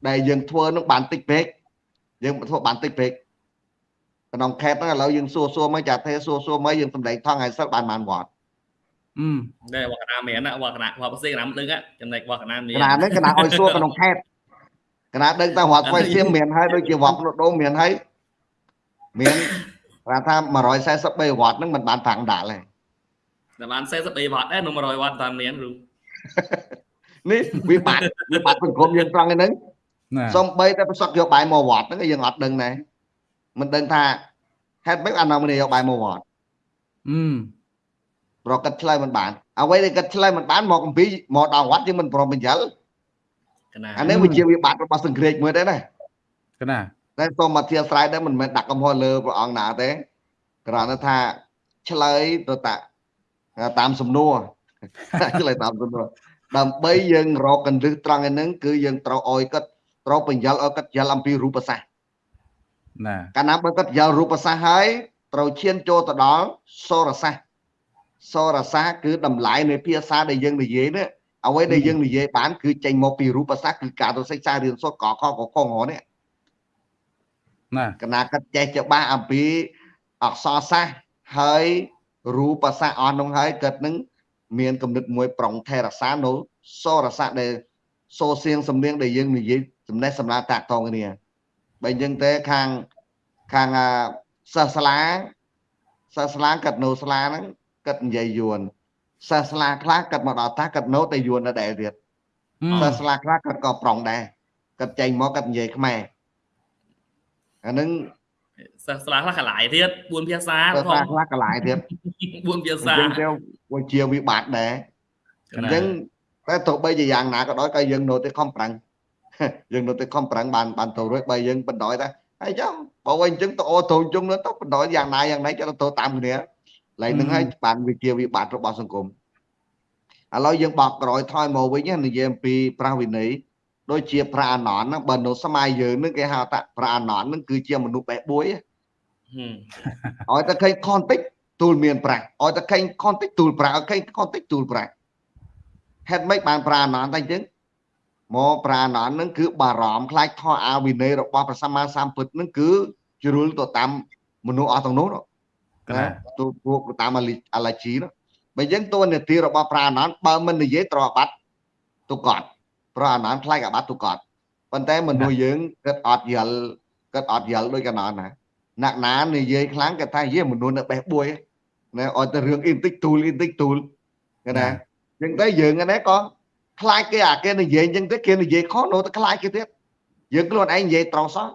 ដែលយើងធ្វើនឹងបានតិចពេកយើងធ្វើបានតិចពេកក្នុងខេត្តហ្នឹងឥឡូវយើងសួរសួរមកចាទេសួរសួរមកយើងសម្ដែងថងឲ្យសិលបានបានវត្តអឺ ដែរវត្តកណាមានណាវត្តកណាវត្តផ្សេងកណាមិនដឹងចំណែកវត្តកណាមាកណាហ្នឹងកណាឲ្យសួរក្នុងខេត្តកណាដឹងតែវត្តស្វ័យសៀមមានហើយដូចជាវត្តភ្នំដូងមានហើយមានគាត់ថា143វត្តហ្នឹងមិនបានតាំងដាក់ទេតែបាន43វត្តដែរនៅ100វត្តតាមមានគ្រូនេះវិបត្តិវិបត្តិសង្គមយើងត្រង់ហ្នឹងណាសំបីតែប្រសក់យកបាយមកវត្តហ្នឹងក៏យើងអត់ដឹងដែរមិនដឹងថាហេតុម៉េចអានោះមិនយកបាយមកវត្តអឺ ប្រកាសឆ្លើយមិនបានអ្វីដែលគាត់ឆ្លើយមិនបានមកអំពីមកដល់វត្តយើងមិនព្រមបញ្យល់កណាអានេះវាជាវិបត្តិរបស់សង្គ្រាចមួយដែរណាកណាតែសូមអធិស្ឋានដែរមិនមែនដាក់កំហុសលើព្រះអង្គណាទេគ្រាន់តែថាឆ្លើយទៅតាតាមសំណួរឆ្លើយតាមសំណួរដើម្បីយើងរកកន្លឹះត្រង់ឯហ្នឹងគឺយើងត្រូវអោយគាត់ត្រូវបញ្យល់ឲ្យគាត់យល់អំពីរូបសាស្ត្រណាកាលណាបើគាត់យល់រូបសាស្ត្រហើយត្រូវឈានចូលទៅដល់សរសាស្ត្រ សរសាស្ត្រគឺតម្លៃនៃភាសាដែលយើងនិយាយនេះអ្វីដែលយើងនិយាយបានគឺចេញមកពីរូបសាស្ត្រគឺការទៅសិក្សារៀនសូត្រកខកខងនេះណាកណាគាត់ចេះច្បាស់អំពីអក្សរសាស្ត្រហើយរូបសាស្ត្រអស់នោះហើយគាត់នឹងមានគំនិតមួយប្រុងថេរសានៅសរសាស្ត្រដែលសូសៀងសំនៀងដែលយើងនិយាយចំណេះសម្រាប់តាក់តងគ្នាបើអញ្ចឹងទេខាងខាងអាសិស្សស្លាសិស្សស្លាគាត់នៅស្លាហ្នឹង គាត់និយាយយួនសិស្សស្លាខ្លះគាត់មកដល់តាគាត់នៅតែយួននៅដែរទៀតអឺសិស្សស្លាខ្លះគាត់ក៏ប្រុងដែរគាត់ចេញមកគាត់និយាយខ្មែរអាហ្នឹងសិស្សស្លាខ្លះកន្លាយទៀត4ភាសាសិស្សផងខ្លះកន្លែងទៀត4ភាអសាញ្ចឹងទៅវាជាវិបត្តិដែរអញ្ចឹងតែទោះបីជាយ៉ាងណាក៏ដោយក៏យើងនៅតែខំប្រឹងយើងនៅតែខំប្រឹងបានបានទៅរួចបើយើងបណ្ដោយតែហើយចឹងបើវិញអញ្ចឹងទៅអូទៅជុំទៅបណ្ដោយយ៉ាងណាយ៉ាងណាចុះទៅតាមគ្នា ឡើយនឹងហើយបានវិជាវិបត្តិរបស់សង្គមឥឡូវយើងបកក្រោយថយមកវិញនិយាយអំពីប្រាស់វិន័យដូចជាប្រាអណនបើនៅសម័យយើងនឹងគេហៅថាប្រាអណននឹងគឺជាមនុស្សបេះបួយឲ្យតែឃើញខនតិចទូលមានប្រាស់ឲ្យតែឃើញខនតិចទូលប្រាស់ឲ្យឃើញខនតិចទូលប្រាស់ហេតុម៉េចបានប្រាអណនតែអញ្ចឹងមកប្រាណននឹងគឺបារម្ភខ្លាចធម៌អាវិន័យរបស់ព្រះសម្មាសម្ពុទ្ធនឹងគឺជ្រុលទៅតាមមនុស្សអស់ទាំងនោះ ណាទូពួកតាមអាឡាជីនោះបើយើងតួនាទីរបស់ប្រាណនបើមិននិយាយត្របាត់ទុកត់ប្រាណនខ្លាចអាបាត់ទុកត់ប៉ុន្តែមនុស្សយើងគិតអត់យល់គិតអត់យល់ដូចកណនណាអ្នកណានិយាយខ្លាំងគាត់ថាយេមនុស្សនៅបេះបួយណាអត់ទៅរឿងអ៊ីនតិចទូលអ៊ីនតិចទូលគេណាអញ្ចឹងតែយើងហ្នឹងក៏ខ្លាចគេអាគេនិយាយអញ្ចឹងទៅគេនិយាយខុសនៅតែខ្លាចគេទៀតយើងខ្លួនឯងនិយាយត្រូវសោះ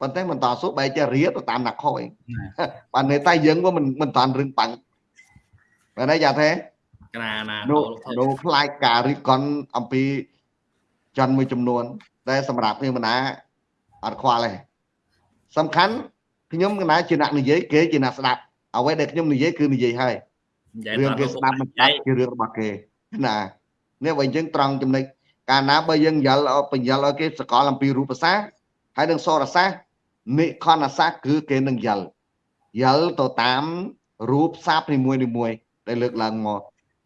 ប៉ុន្តែមិនតស៊ូបែរជារៀទៅតាមអ្នកខុសឯងបាទនៅតែយើងក៏មិនមិនតាន់រឿងបាំងបែរណាយ៉ាទេណាណានៅខ្លាចការរិះគន់អំពីច័ន្ទមួយចំនួនតែសម្រាប់ខ្ញុំណាអត់ខ្វល់ទេសំខាន់ខ្ញុំកណាជាអ្នកនិយាយគេជាអ្នកស្ដាប់អ្វីដែលខ្ញុំនិយាយគឺនិយាយហើយរឿងគេស្ដាប់មិនដាច់ជារឿងរបស់គេណានេះបើអញ្ចឹងត្រង់ចំណុចកាលណាបើយើងយល់បញ្យល់ឲ្យគេសកលអំពីរូបសាស្ត្រហើយនឹងសរសាស្ត្រ និខនសាស្ត្រគឺគេនឹងយល់យល់ទៅតាមរូបសាស្ត្រនីមួយនីមួយដែលលើកឡើងមក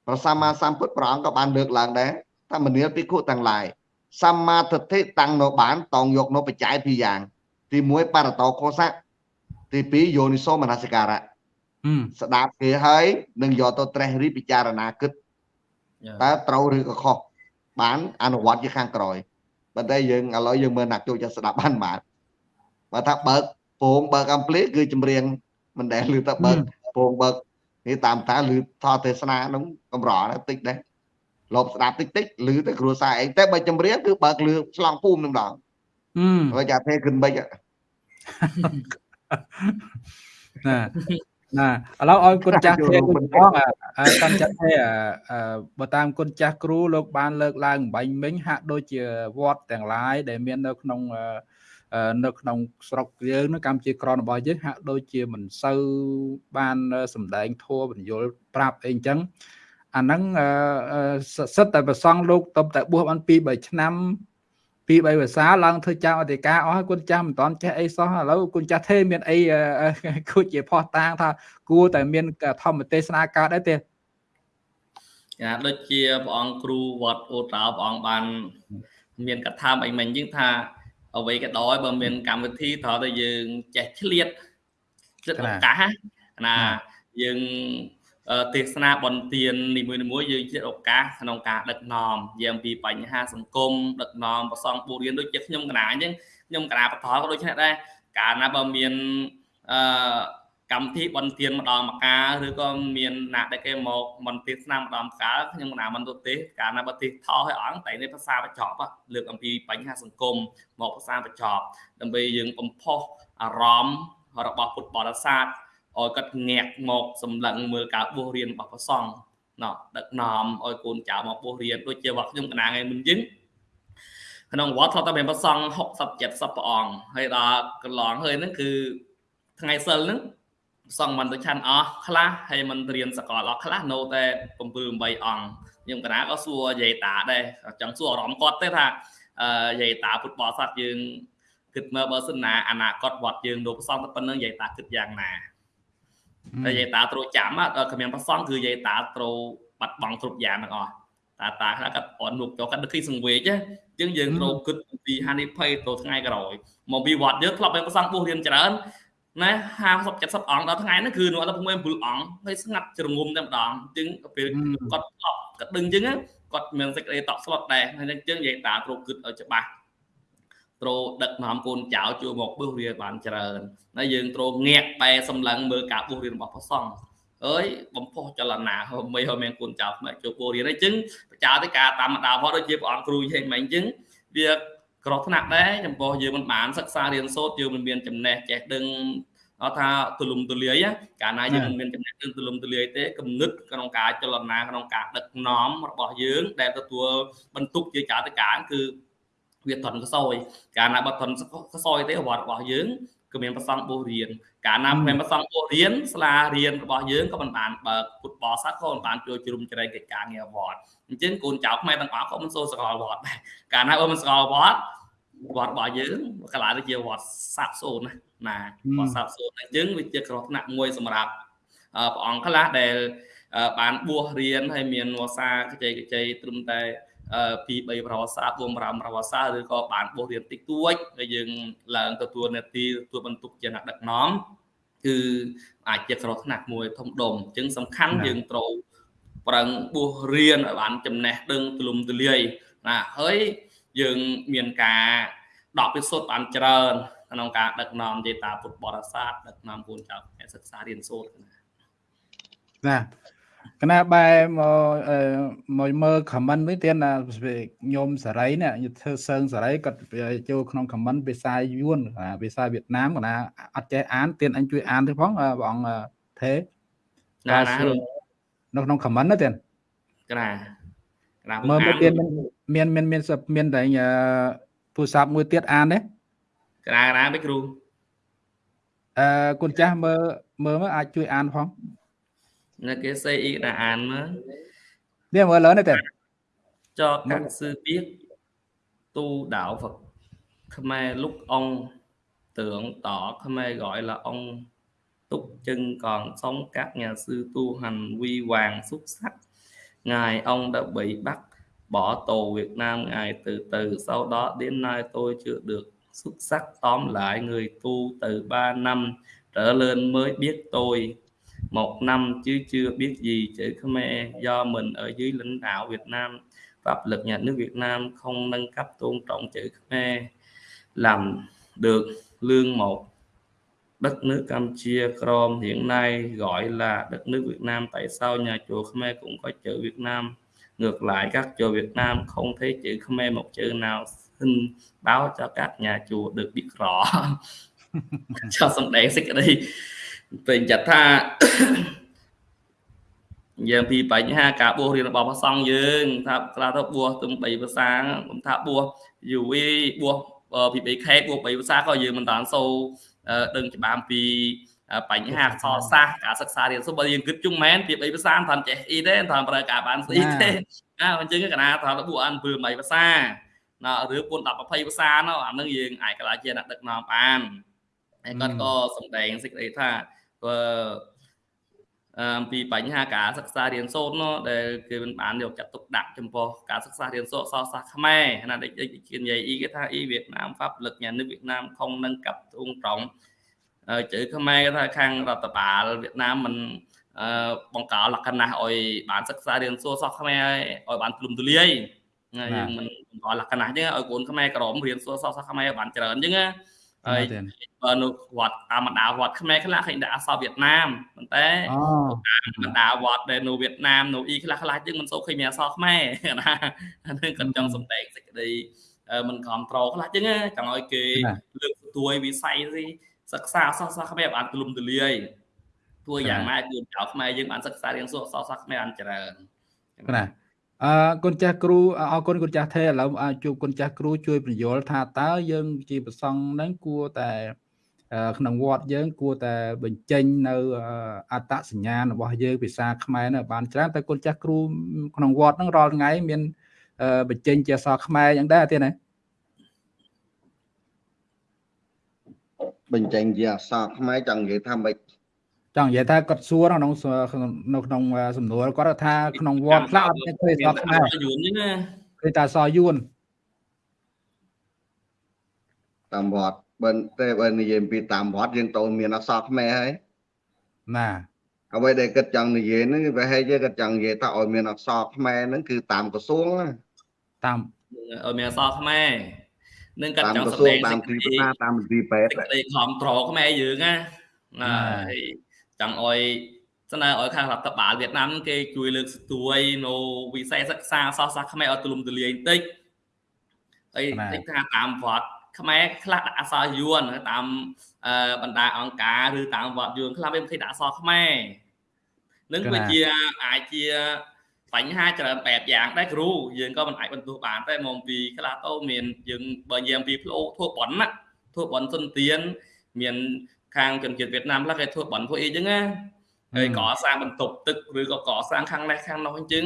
ព្រះសម្មាសម្ពុទ្ធព្រះអង្គក៏បានលើកឡើងដែរថាមនាលភិក្ខុទាំងឡាយសម្មាទិដ្ឋិតាំងនៅបានតងយកនៅបច្ច័យពីរយ៉ាង ទី1បរតោខោសៈទី2យោនិសោមនសិការៈស្ដាប់គេហើយនឹងយកទៅត្រេះរិះពិចារណាគិតតើត្រូវឬក៏ខុសបានអនុវត្តជាខាងក្រោយប៉ុន្តែយើងឥឡូវយើងមើលណាក់ចូលចិត្តស្ដាប់បានបាទ បើថាបើកពងបើកអំភ្លៀគឺចម្រៀងមិនដែលឮទៅបើកពងបើកនេះតាមតាឮថតទេសនានោះកម្រតិចដែរលបស្ដាប់តិចតិចឮទៅគ្រួសារឯងតែបើចម្រៀងគឺបើកលឺឆ្លងភូមិនឹងដល់ហើយចាទេគិនបិចណាណាឥឡូវឲ្យគុណចាស់ទេគុណផងកាន់ចាស់ទេបើតាមគុណចាស់គ្រូលោកបានលើកឡើងបាញ់មិញហាក់ដូចជាវត្តទាំងឡាយដែលមាននៅក្នុង នៅក្នុងស្រុកយើងនៅកម្ពុជាក្រនរបស់យើងហាក់ដូចជាមិនសូវបានសម្ដែងធัวបញ្យលប្រាប់អីអញ្ចឹងអាហ្នឹងសិតតែប្រសងលោកតបតែបួសបាន2 3ឆ្នាំពី3ភាសាឡើងធ្វើចៅអធិការអស់ហើយគុណចាស់មិនតន់ចេះអីសោះឥឡូវគុណចាស់ទេមានអីគួរជាផោះតាងថាគួរតែមានធម្មទេសនាកើតដែរទេចាដូចជាព្រះអង្គគ្រូវត្តអូតោព្រះអង្គបាន មានកថាអីមិញយើងថា អ្វីក៏ដោយបើមានកម្មវិធីត្រូវតែយើងចេះឆ្លៀតឆ្លៀតឱកាសណាយើងទេសនាបនទាននីមួយៗយើងជាឱកាសក្នុងការដឹកនាំយាមពីបញ្ហាសង្គមដឹកនាំប្រសងពូរៀនដូចជាខ្ញុំកណាអញ្ចឹងខ្ញុំកណាបថក៏ដូចនេះដែរកាលណាបើមានអឺ កម្មវិធីបនទានម្ដងម្កាលឬក៏មានណាដែលគេមកមន្ទេសនាម្ដងម្កាលខ្ញុំកណាមិនទៅទេកាលណាបើទេសថោឲ្យអង្គតែនេះភាសាបញ្ចប់លើកអំពីបញ្ហាសង្គមមកភាសាបញ្ចប់ដើម្បីយើងបំផុសអារម្មណ៍របស់ពុទ្ធបរិស័ទឲ្យគាត់ងាក់មកសម្លឹងមើលការបួសរៀនរបស់ព្រះសង្ឃណោះដឹកនាំឲ្យកូនចៅមកបួសរៀនដូចជាវត្តខ្ញុំកណាថ្ងៃមុនយើងក្នុងវត្តធ្លាប់តែមានព្រះសង្ឃ60 70ព្រះអង្គហើយដល់កន្លងហើយហ្នឹងគឺថ្ងៃសិលហ្នឹង សង្ឃមិនទៅឆាន់អស់ខ្លះហើយមិនរៀនសកលអស់ខ្លះនៅតែ7 8អង្គខ្ញុំកណាក៏សួរយាយតាដែរចង់សួរអារម្មណ៍គាត់ទេថាយាយតាពុទ្ធបរិស័ទយើងគិតមើលបើសិនណាអនាគតវត្តយើងលោកប្រសងទៅប៉ុណ្្នឹងយាយតាគិតយ៉ាងណាតែយាយតាត្រូវចាំដល់គ្មានប្រសងគឺយាយតាត្រូវបាត់បង់គ្រប់យ៉ាងទាំងអស់តាតាខ្លះគាត់អត់នុកចូលគាត់ដឹកគីសង្វេជអញ្ចឹងយើងត្រូវគិតពីហានិភ័យទៅថ្ងៃក្រោយមកពីវត្តយើងធ្លាប់មានប្រសងបុះរៀនច្រើន ណា50 70អង្គដល់ថ្ងៃហ្នឹងគឺនៅអត់ភូមិ7អង្គហើយស្ងាត់ជ្រងុំតែម្ដងអញ្ចឹងពេលគាត់ធ្លាប់គាត់ដឹងអញ្ចឹងគាត់មានសេចក្តីតក់ស្លុតដែរហើយអញ្ចឹងយាយតាត្រូវគិតឲ្យច្បាស់ត្រូវដឹកនាំកូនចៅជួយមកបឹសរៀនបានច្រើនហើយយើងត្រូវងាកបែសម្លឹងមើលការបួសរៀនរបស់ព្រះសង្ឃអើយបំផុសចលនាហមិនហមានកូនចៅផ្នែកចូលបួសរៀនអញ្ចឹងបច្ចៅទៅការតាមដាវត្តដូចជាព្រះអង្គគ្រូហេងមិនអញ្ចឹងវា ក្រថ្នាក់ដែរចំពោះយើងមិនបានសិក្សារៀនសូត្រយើងមិនមានចំណេះចេះដឹងអត់ថាទូលំទូលាយកាលណាយើងមិនមានចំណេះដឹងទូលំទូលាយទេគំនិតក្នុងការចលនាក្នុងការដឹកនាំរបស់យើង ដែលទទួលបន្ទុកជាចាតការគឺវាធន់កសោយកាលណាបើធន់កសោយទេវត្តរបស់យើង គឺមានប្រសងបោះរៀនកាលណាមានប្រសងបោះរៀនស្លារៀនរបស់យើងក៏មិនបានបើកពុតបោសាក៏មិនបានជួយជ្រុំជ្រែងកិច្ចការងារវត្តអញ្ចឹងកូនចៅខ្មែរទាំងអស់ក៏មិនសូវស្គាល់វត្តដែរកាលណាបើមិនស្គាល់វត្តវត្តរបស់យើងកន្លែងទៅជាវត្តសាប់សូនណាណាវត្តសាប់សូនអញ្ចឹងវាជាគ្រោះថ្នាក់មួយសម្រាប់ព្រះអង្គខ្លះដែលបានបួសរៀនហើយមានវសាកជ័យកជ័យត្រឹមតែ ពី3ប្រវត្តិសាស្ត្រ4 5ប្រវត្តិសាស្ត្រឬក៏បានបោះរៀនតិចតួចហើយយើងឡើងទទួលនាទីទទួលបន្ទុកជាអ្នកដឹកនាំគឺអាចជាគ្រោះថ្នាក់មួយធំដុំអញ្ចឹងសំខាន់យើងត្រូវប្រឹងបួសរៀនឲ្យបានចំណេះដឹងទូលំទូលាយណាហើយយើងមានការដកពិសោធន៍បានច្រើនក្នុងការដឹកនាំទេតាពុទ្ធបរិស័ទដឹកនាំកូនចៅសិក្សារៀនសូត្រណា កណាបែមកមកមើល comment វិញទៀតណាញោមសេរីនេះធ្វើសើងសេរីគាត់ចូលក្នុង comment ភាសាយួនភាសាវៀតណាមកណាអត់ចេះអានទៀតអញជួយអានទៅផងបងអង្គទេណាណានៅក្នុង comment ណាទៀតកណាកណាមើលមើលទៀតមានមានមានមានតែទូរស័ព្ទមួយទៀតអានទេកណាកណាមិនគ្រូអឺគុណចាស់មើលមើលមកអាចជួយអានផង là cái xây ý đà án mà. Niệm vừa lớn này tiền à, cho các sư biết tu đạo Phật. Khmer lúc ông tưởng tỏ Khmer gọi là ông Túc Chân. Còn sống các nhà sư tu hành huy hoàng xuất sắc. Ngài ông đã bị bắt bỏ tù Việt Nam. Ngài từ từ sau đó đến nay tôi chưa được xuất sắc. Tóm lại người tu từ 3 năm trở lên mới biết tôi một năm chứ chưa biết gì chữ Khmer do mình ở dưới lãnh đạo Việt Nam pháp lực nhà nước Việt Nam không nâng cấp tôn trọng chữ Khmer làm được lương một đất nước Campuchia Crom hiện nay gọi là đất nước Việt Nam. Tại sao nhà chùa Khmer cũng có chữ Việt Nam? Ngược lại các chùa Việt Nam không thấy chữ Khmer một chữ nào xin báo cho các nhà chùa được biết rõ. Cho xong đèn xích ở đây ពេញចិត្តថាយើងពីបញ្ហាការបួសរៀនរបស់ព្រះសង្ឃយើង ថាខ្លះទៅបួសទំ3ភាសាខ្ញុំថាបួសយូវីបួសពី BK បួស3ភាសាក៏យើងមិនតាន់សូដឹងច្បាស់ពីបញ្ហាសរសាស្ត្រការសិក្សារៀនសូត្របើយើងគិតជុំមែនពី3ភាសាមិនតាន់ចេះអ៊ីទេមិនតាន់ប្រើការបានស្អីទេណាអញ្ចឹងកណាថាបួសអាន7 8ភាសាណាឬ4 10 20ភាសានោះអានឹងយើងអាចកន្លះជាអ្នកដឹកនាំបានហើយគាត់ក៏សម្ដែងសេចក្តីថា អំពីបញ្ហាការសិក្សារៀនសូត្រនោះដែលគេមិនបានយកចាត់ទុកដាក់ចំពោះការសិក្សារៀនសូត្រអក្សរសាស្ត្រខ្មែរណាដែលជានិយាយអ៊ីគេថាអ៊ីវៀតណាមហ្វាប់លឹកញានឹកវៀតណាមខុងនឹងកាប់ទ្រង់ត្រង់ជើខ្មែរគេថាខាងរដ្ឋបាលវៀតណាមមិនបង្កលក្ខណៈឲ្យបានសិក្សារៀនសូត្រសោះខ្មែរឲ្យបានទូលំទូលាយយើងមិនបង្កលក្ខណៈអញ្ចឹងឲ្យកូនខ្មែរក្រមរៀនសូត្រសោះខ្មែរបានច្រើនអញ្ចឹង ហើយបើនៅវត្តតាមបណ្ដាវត្តខ្មែរខ្លះឃើញដាក់អក្សរវៀតណាមប៉ុន្តែបណ្ដាវត្តដែលនៅវៀតណាមនៅអ៊ីខ្លះខ្លះជាងមិនសូវឃើញមានអក្សរខ្មែរណាអានេះគាត់ចង់សម្ដែងសេចក្តីមិនគ្រប់ត្រខ្លះជាងចង់ឲ្យគេលើកទួយវិស័យសិក្សាអក្សរសាស្ត្រខ្មែរបានទូលំទូលាយធ្វើយ៉ាងម៉េចគូចៅខ្មែរយើងបានសិក្សារៀនសូត្រអក្សរសាស្ត្រខ្មែរបានច្រើនណា អឺគុណចាស់គ្រូអរគុណគុណចាស់ទេឥឡូវជួបគុណចាស់គ្រូជួយបញ្យល់ថាតើយើងជាប្រសង់ហ្នឹងគួរតែក្នុងវត្តយើងគួរតែបញ្ចេញនៅអត្តសញ្ញាណរបស់យើងភាសាខ្មែរនៅបានច្រើនតែគុណចាស់គ្រូក្នុងវត្តហ្នឹងរាល់ថ្ងៃមានបញ្ចេញជាអក្សរខ្មែរយ៉ាងដែរទេណាបញ្ចេញជាអក្សរខ្មែរចង់និយាយថាម៉េច ចង់និយាយថាគាត់សួរក្នុងនៅក្នុងសំណួរគាត់ថាក្នុងវត្តខ្លះអត់មានឃើញអក្សរខ្មែរយួនទេណាឃើញតែអក្សរយួនតាមវត្តបើតែបើនិយាយពីតាមវត្តយើងតូនមានអក្សរខ្មែរហើយណាអ្វីដែលគិតចង់និយាយហ្នឹងវាហេតុគាត់ចង់និយាយថាឲ្យមានអក្សរខ្មែរហ្នឹងគឺតាមក្រសួងតាមឲ្យមានអក្សរខ្មែរនឹងគាត់ចង់សម្ដែងតាមទីផ្សារតាមទីពេទ្យសេចក្តីខំត្រខ្មែរយើងណាណាហើយ ចង់ឲ្យស្នើឲ្យខាងរដ្ឋបាលវៀតណាមគេជួយលើកស្ទួយនៅវិស័យសិក្សាសាស្ត្រសាស្ត្រខ្មែរឲ្យទូលំទូលាយបន្តិចហើយតិចថាតាមវត្តខ្មែរខ្លះដាក់អក្សរយួនតាមបណ្ដាអង្គការឬតាមវត្តយួនខ្លះវាមិនឃើញដាក់អក្សរខ្មែរនឹងវាជាអាចជាបញ្ហាច្រើនបែបយ៉ាងដែរគ្រូយើងក៏មិនអាចបន្ទោសបានតែមកពីខ្លះទៅមានយើងបើយើងពីផ្លោធ្វើបន់ណាធ្វើបន់សុនទៀនមាន ខាងជនជាតិវៀតណាមខ្លះគេធ្វើបន់ធ្វើអីចឹងណាហើយកសាងបន្ទប់ទឹកឬក៏កសាងខាងនេះខាងនោះអញ្ចឹង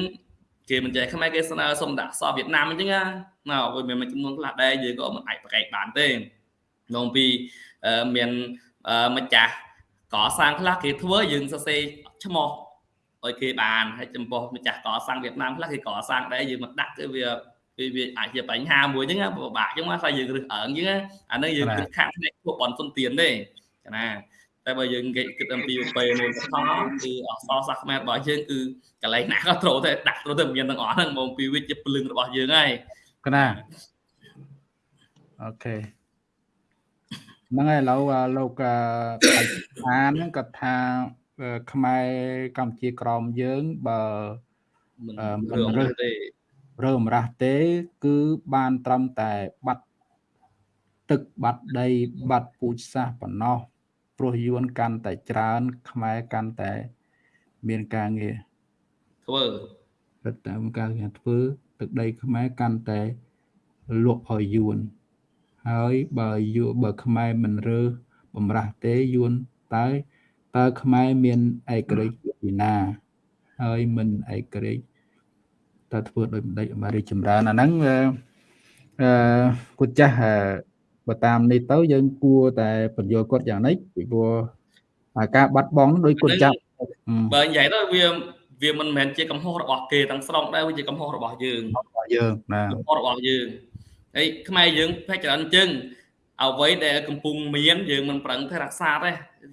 គេមិនចេះខ្មែរគេស្នើសុំដាក់សវៀតណាមអញ្ចឹងណាណាវាមានមួយចំនួនខ្លះដែរយើងក៏មិនអាចប្រកែកបានទេក្នុងពីមានម្ចាស់កសាងខ្លះគេធ្វើយើងសរសេរឈ្មោះឲ្យគេបានហើយចំពោះម្ចាស់កសាងវៀតណាមខ្លះគេកសាងដែរយើងមកដាក់គឺវាវាវាអាចជាបញ្ហាមួយហ្នឹងពិបាកអញ្ចឹងថាយើងរឹសអើងអញ្ចឹងអានឹងយើងគិតខាងផ្នែកពួកបនសុនទៀនទេ ណាតែបើយើងគេគិតអំពីពេលមូលដ្ឋានគឺអក្សរសាស្ត្រខ្មែររបស់យើងគឺកន្លែងណាក៏ត្រូវតែដាក់ត្រូវតែមានទាំងអស់ហ្នឹងមកពីវិជ្ជាពលឹងរបស់យើងហើយកណាអូខេហ្នឹងហើយឥឡូវលោកអានហ្នឹងគាត់ថាខ្មែរកម្ពុជាក្រមយើងបើមិនរើសទេរើសម្រាស់ទេ គឺបានត្រឹមតែបាត់ទឹកបាត់ដីបាត់ពូជសាសប៉ុណ្ណោះ ព្រោះយួនកាន់តែច្រើន ខ្មែរកាន់តែ មានការងារធ្វើរត់តាមការងារធ្វើទឹកដីខ្មែរកាន់តែលក់ឲ្យយួនហើយបើយួនបើខ្មែរមិនរើសបំរាស់ទេយួនតើតើខ្មែរមានឯករាជ្យពីណាហើយមិនឯករាជ្យតើធ្វើដោយម្ដេចអាមេរិកចម្រើនអាហ្នឹងអឺគូចាស់ បើតាមនេះទៅយើងគួរតែបញ្យល់គាត់យ៉ាងនេះពីព្រោះការបាត់បង់ដោយគុណចាប់បើនិយាយទៅវាវាមិនមែនជាកំហុសរបស់គេទាំងស្រុងដែរវាជាកំហុសរបស់យើងរបស់យើងណាកំហុសរបស់យើងហើយខ្មែរយើងភាគច្រើនចឹងអ្វីដែលកំពុងមានយើងមិនប្រឹងទៅរក្សាទេ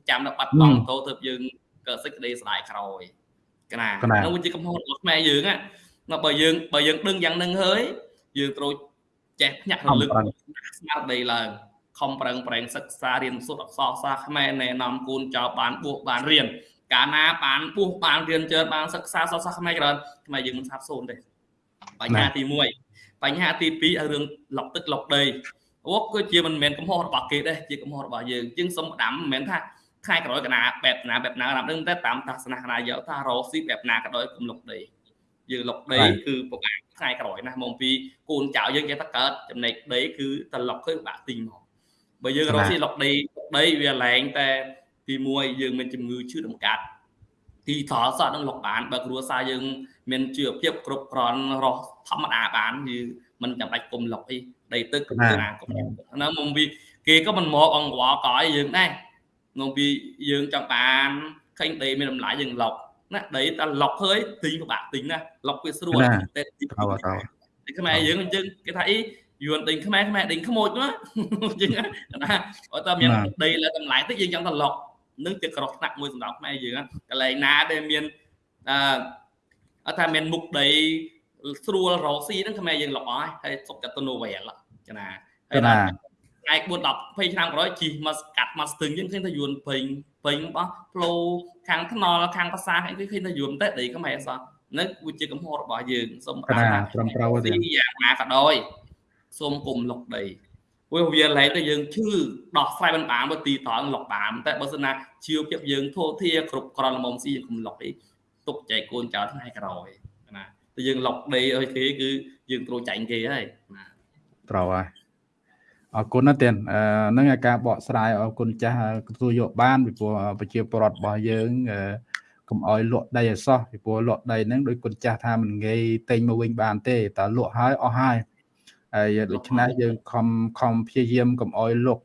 ចាំដល់បាត់បង់ទៅទៅយើងកើតសេចក្តីស្ដាយក្រោយកណានោះវាជាកំហុសរបស់ខ្មែរយើងណាបើយើងបើយើងដឹងយ៉ាងនឹងហើយយើងត្រូវ ចេះភ្ញាក់រលឹកស្មារតីឡើងខំប្រឹងប្រែងសិក្សារៀនសូត្រអក្សរសាស្ត្រខ្មែរណែនាំគូនចៅបានបួសបានរៀនកាលណាបានបួសបានរៀនច្រើនបានសិក្សាសាស្ត្រខ្មែរច្រើនខ្មែរយើងមិនសាបសូន្យទេបញ្ហាទី1បញ្ហាទី2ឲ្យរឿងលុកទឹកលុកដីអូគឺជាមិនមែនកំហុសរបស់គេទេជាកំហុសរបស់យើងជាងសុំដាំមិនមែនថាខែក្រោយកណាបែបណាបែបណាណាដឹងតែតាមតាសនៈណាយកថារកស៊ីបែបណាក៏ដោយគុំលុកដី យើងលុកដីគឺពិបាកថ្ងៃក្រោយណាមកពីកូនចៅយើងគេថាកើតចំណេកដីគឺតលុកគឺពិបាកទីមកបើយើងរកស៊ីលុកដីដីវាឡើងតែទី1យើងមានជំងឺឈឺដំកាត់ទីថលសតនឹងលុកបានបើគ្រួសារយើងមានជីវភាពគ្រប់គ្រាន់រស់ធម្មតាបានយើងមិនចាំបាច់គុំលុកអីដីទឹកគឺណាគុំណាមកពីគេក៏មិនមកអង្វរកឲ្យយើងដែរមកពីយើងចង់បានឃើញដីមានតម្លៃយើងលុក ណាដីតែលុកហើយទិញពិបាកទិញណាលុកវាស្រួលតែទីខ្មែរយើងអញ្ចឹងគេថាអីយួនដេញខ្មែរខ្មែរដេញខ្មោចណាអញ្ចឹងណាបើតើមានដីលើតម្លៃតិចយើងចង់ទៅលុកនឹងជាក្រោះថ្នាក់មួយសម្រាប់ខ្មែរយើងកន្លែងណាដែលមានអឺអត់ថាមានមុខដីស្រួលរកស៊ីហ្នឹងខ្មែរយើងលុកអស់ហើយសុកកាតនូវែលចាណាហើយ ថ្ងៃ4 10 20ឆ្នាំក្រោយជីមកកាត់មកស្ទឹងយើងឃើញថាយួនពេញពេញបោះផ្លូវខាងថ្នល់ខាងប្រាសាទអីគេឃើញថាយួនតែដីខ្មែរអសោះនឹងវាជាកំហុសរបស់យើងសូមប្រាថ្នាត្រឹមត្រូវទេយ៉ាងណាក៏ដោយសូមគុំលុកដីព្រោះវាឡើងទៅយើងឈឺដោះស្រាយមិនបានបើទីត្រង់លុកបានតែបើសិនណាជីវភាពយើងធូរធារគ្រប់ក្រលមុំស៊ីយើងគុំលុកអីទុកចែកកូនចៅថ្ងៃក្រោយណាតែយើងលុកដីឲ្យគេគឺយើងត្រូវចាញ់គេហើយណាត្រូវហើយ អរគុណណាស់ទៀតហ្នឹងឯការបកស្រាយអរគុណចាស់ទទួលយកបានពីព្រោះប្រជាពលរដ្ឋរបស់យើងកុំអោយលក់ដីឲ្យសោះពីព្រោះលក់ដីហ្នឹងដោយគុណចាស់ថាមិនងាយទិញមកវិញបានទេតើលក់ហើយអស់ហើយហើយដូច្នេះយើងខំខំព្យាយាមកុំអោយលក់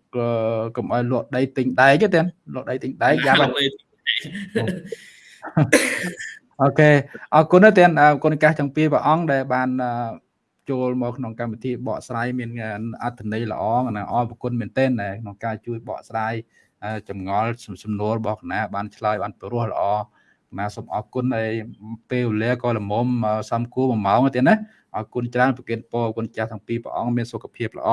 កុំអោយលក់ដីទិញដែកទេលក់ដីទិញដែកយ៉ាប់អូខេអរគុណណាស់ទៀតអរគុណកាសទាំងពីរព្រះអង្គដែលបាន ចូលមកក្នុងកម្មវិធីបកស្រាយមានអត្ថន័យល្អណាអរគុណមែនទែនក្នុងការជួយបកស្រាយចម្ងល់សំណួររបស់គណៈបានឆ្លើយបានព្រោះល្អណាសូមអរគុណហើយពេលវេលាក៏ល្មមសំគួរ1ម៉ោងទៀតណាអរគុណច្រើនប្រគិនពរគុណចាស់ទាំងពីរព្រះអង្គមានសុខភាពល្អ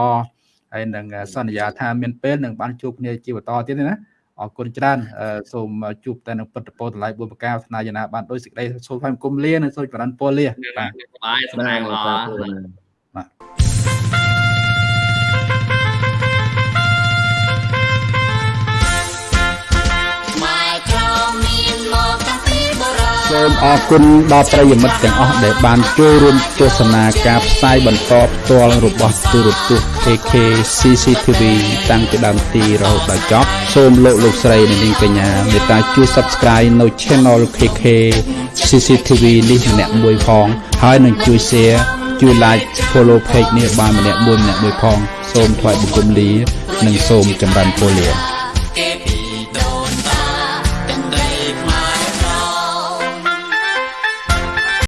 ហើយនឹងសន្យាថាមានពេលនឹងបានជួបគ្នាជាបន្តទៀតណា អរគុណច្រើនសូមជួបតែនឹងពិតពរតម្លៃបុព្វកាថ្នាយណាបានដោយសេចក្តីសូមថ្លែងគុំលានិងសូមចម្រើនពរលាបាទបាយសំណាងល្អបាទ សូមអរគុណដល់ប្រិយមិត្តទាំងអស់ដែលបានចូលរួមទស្សនាការផ្សាយបន្តផ្ទាល់របស់ទូរទស្សន៍ KK CCTV តាំងពីដើមទីរហូតដល់ចប់សូមលោកលោកស្រីនិងនាងកញ្ញាមេត្តាជួយ Subscribe នៅ Channel KK CCTV នេះម្នាក់មួយផង ហើយនឹងជួយ Share ជួយ Like Follow Page នេះបានម្នាក់មួយម្នាក់មួយផង សូមថ្លែងបង្គំលា និងសូមចម្រើនពរលា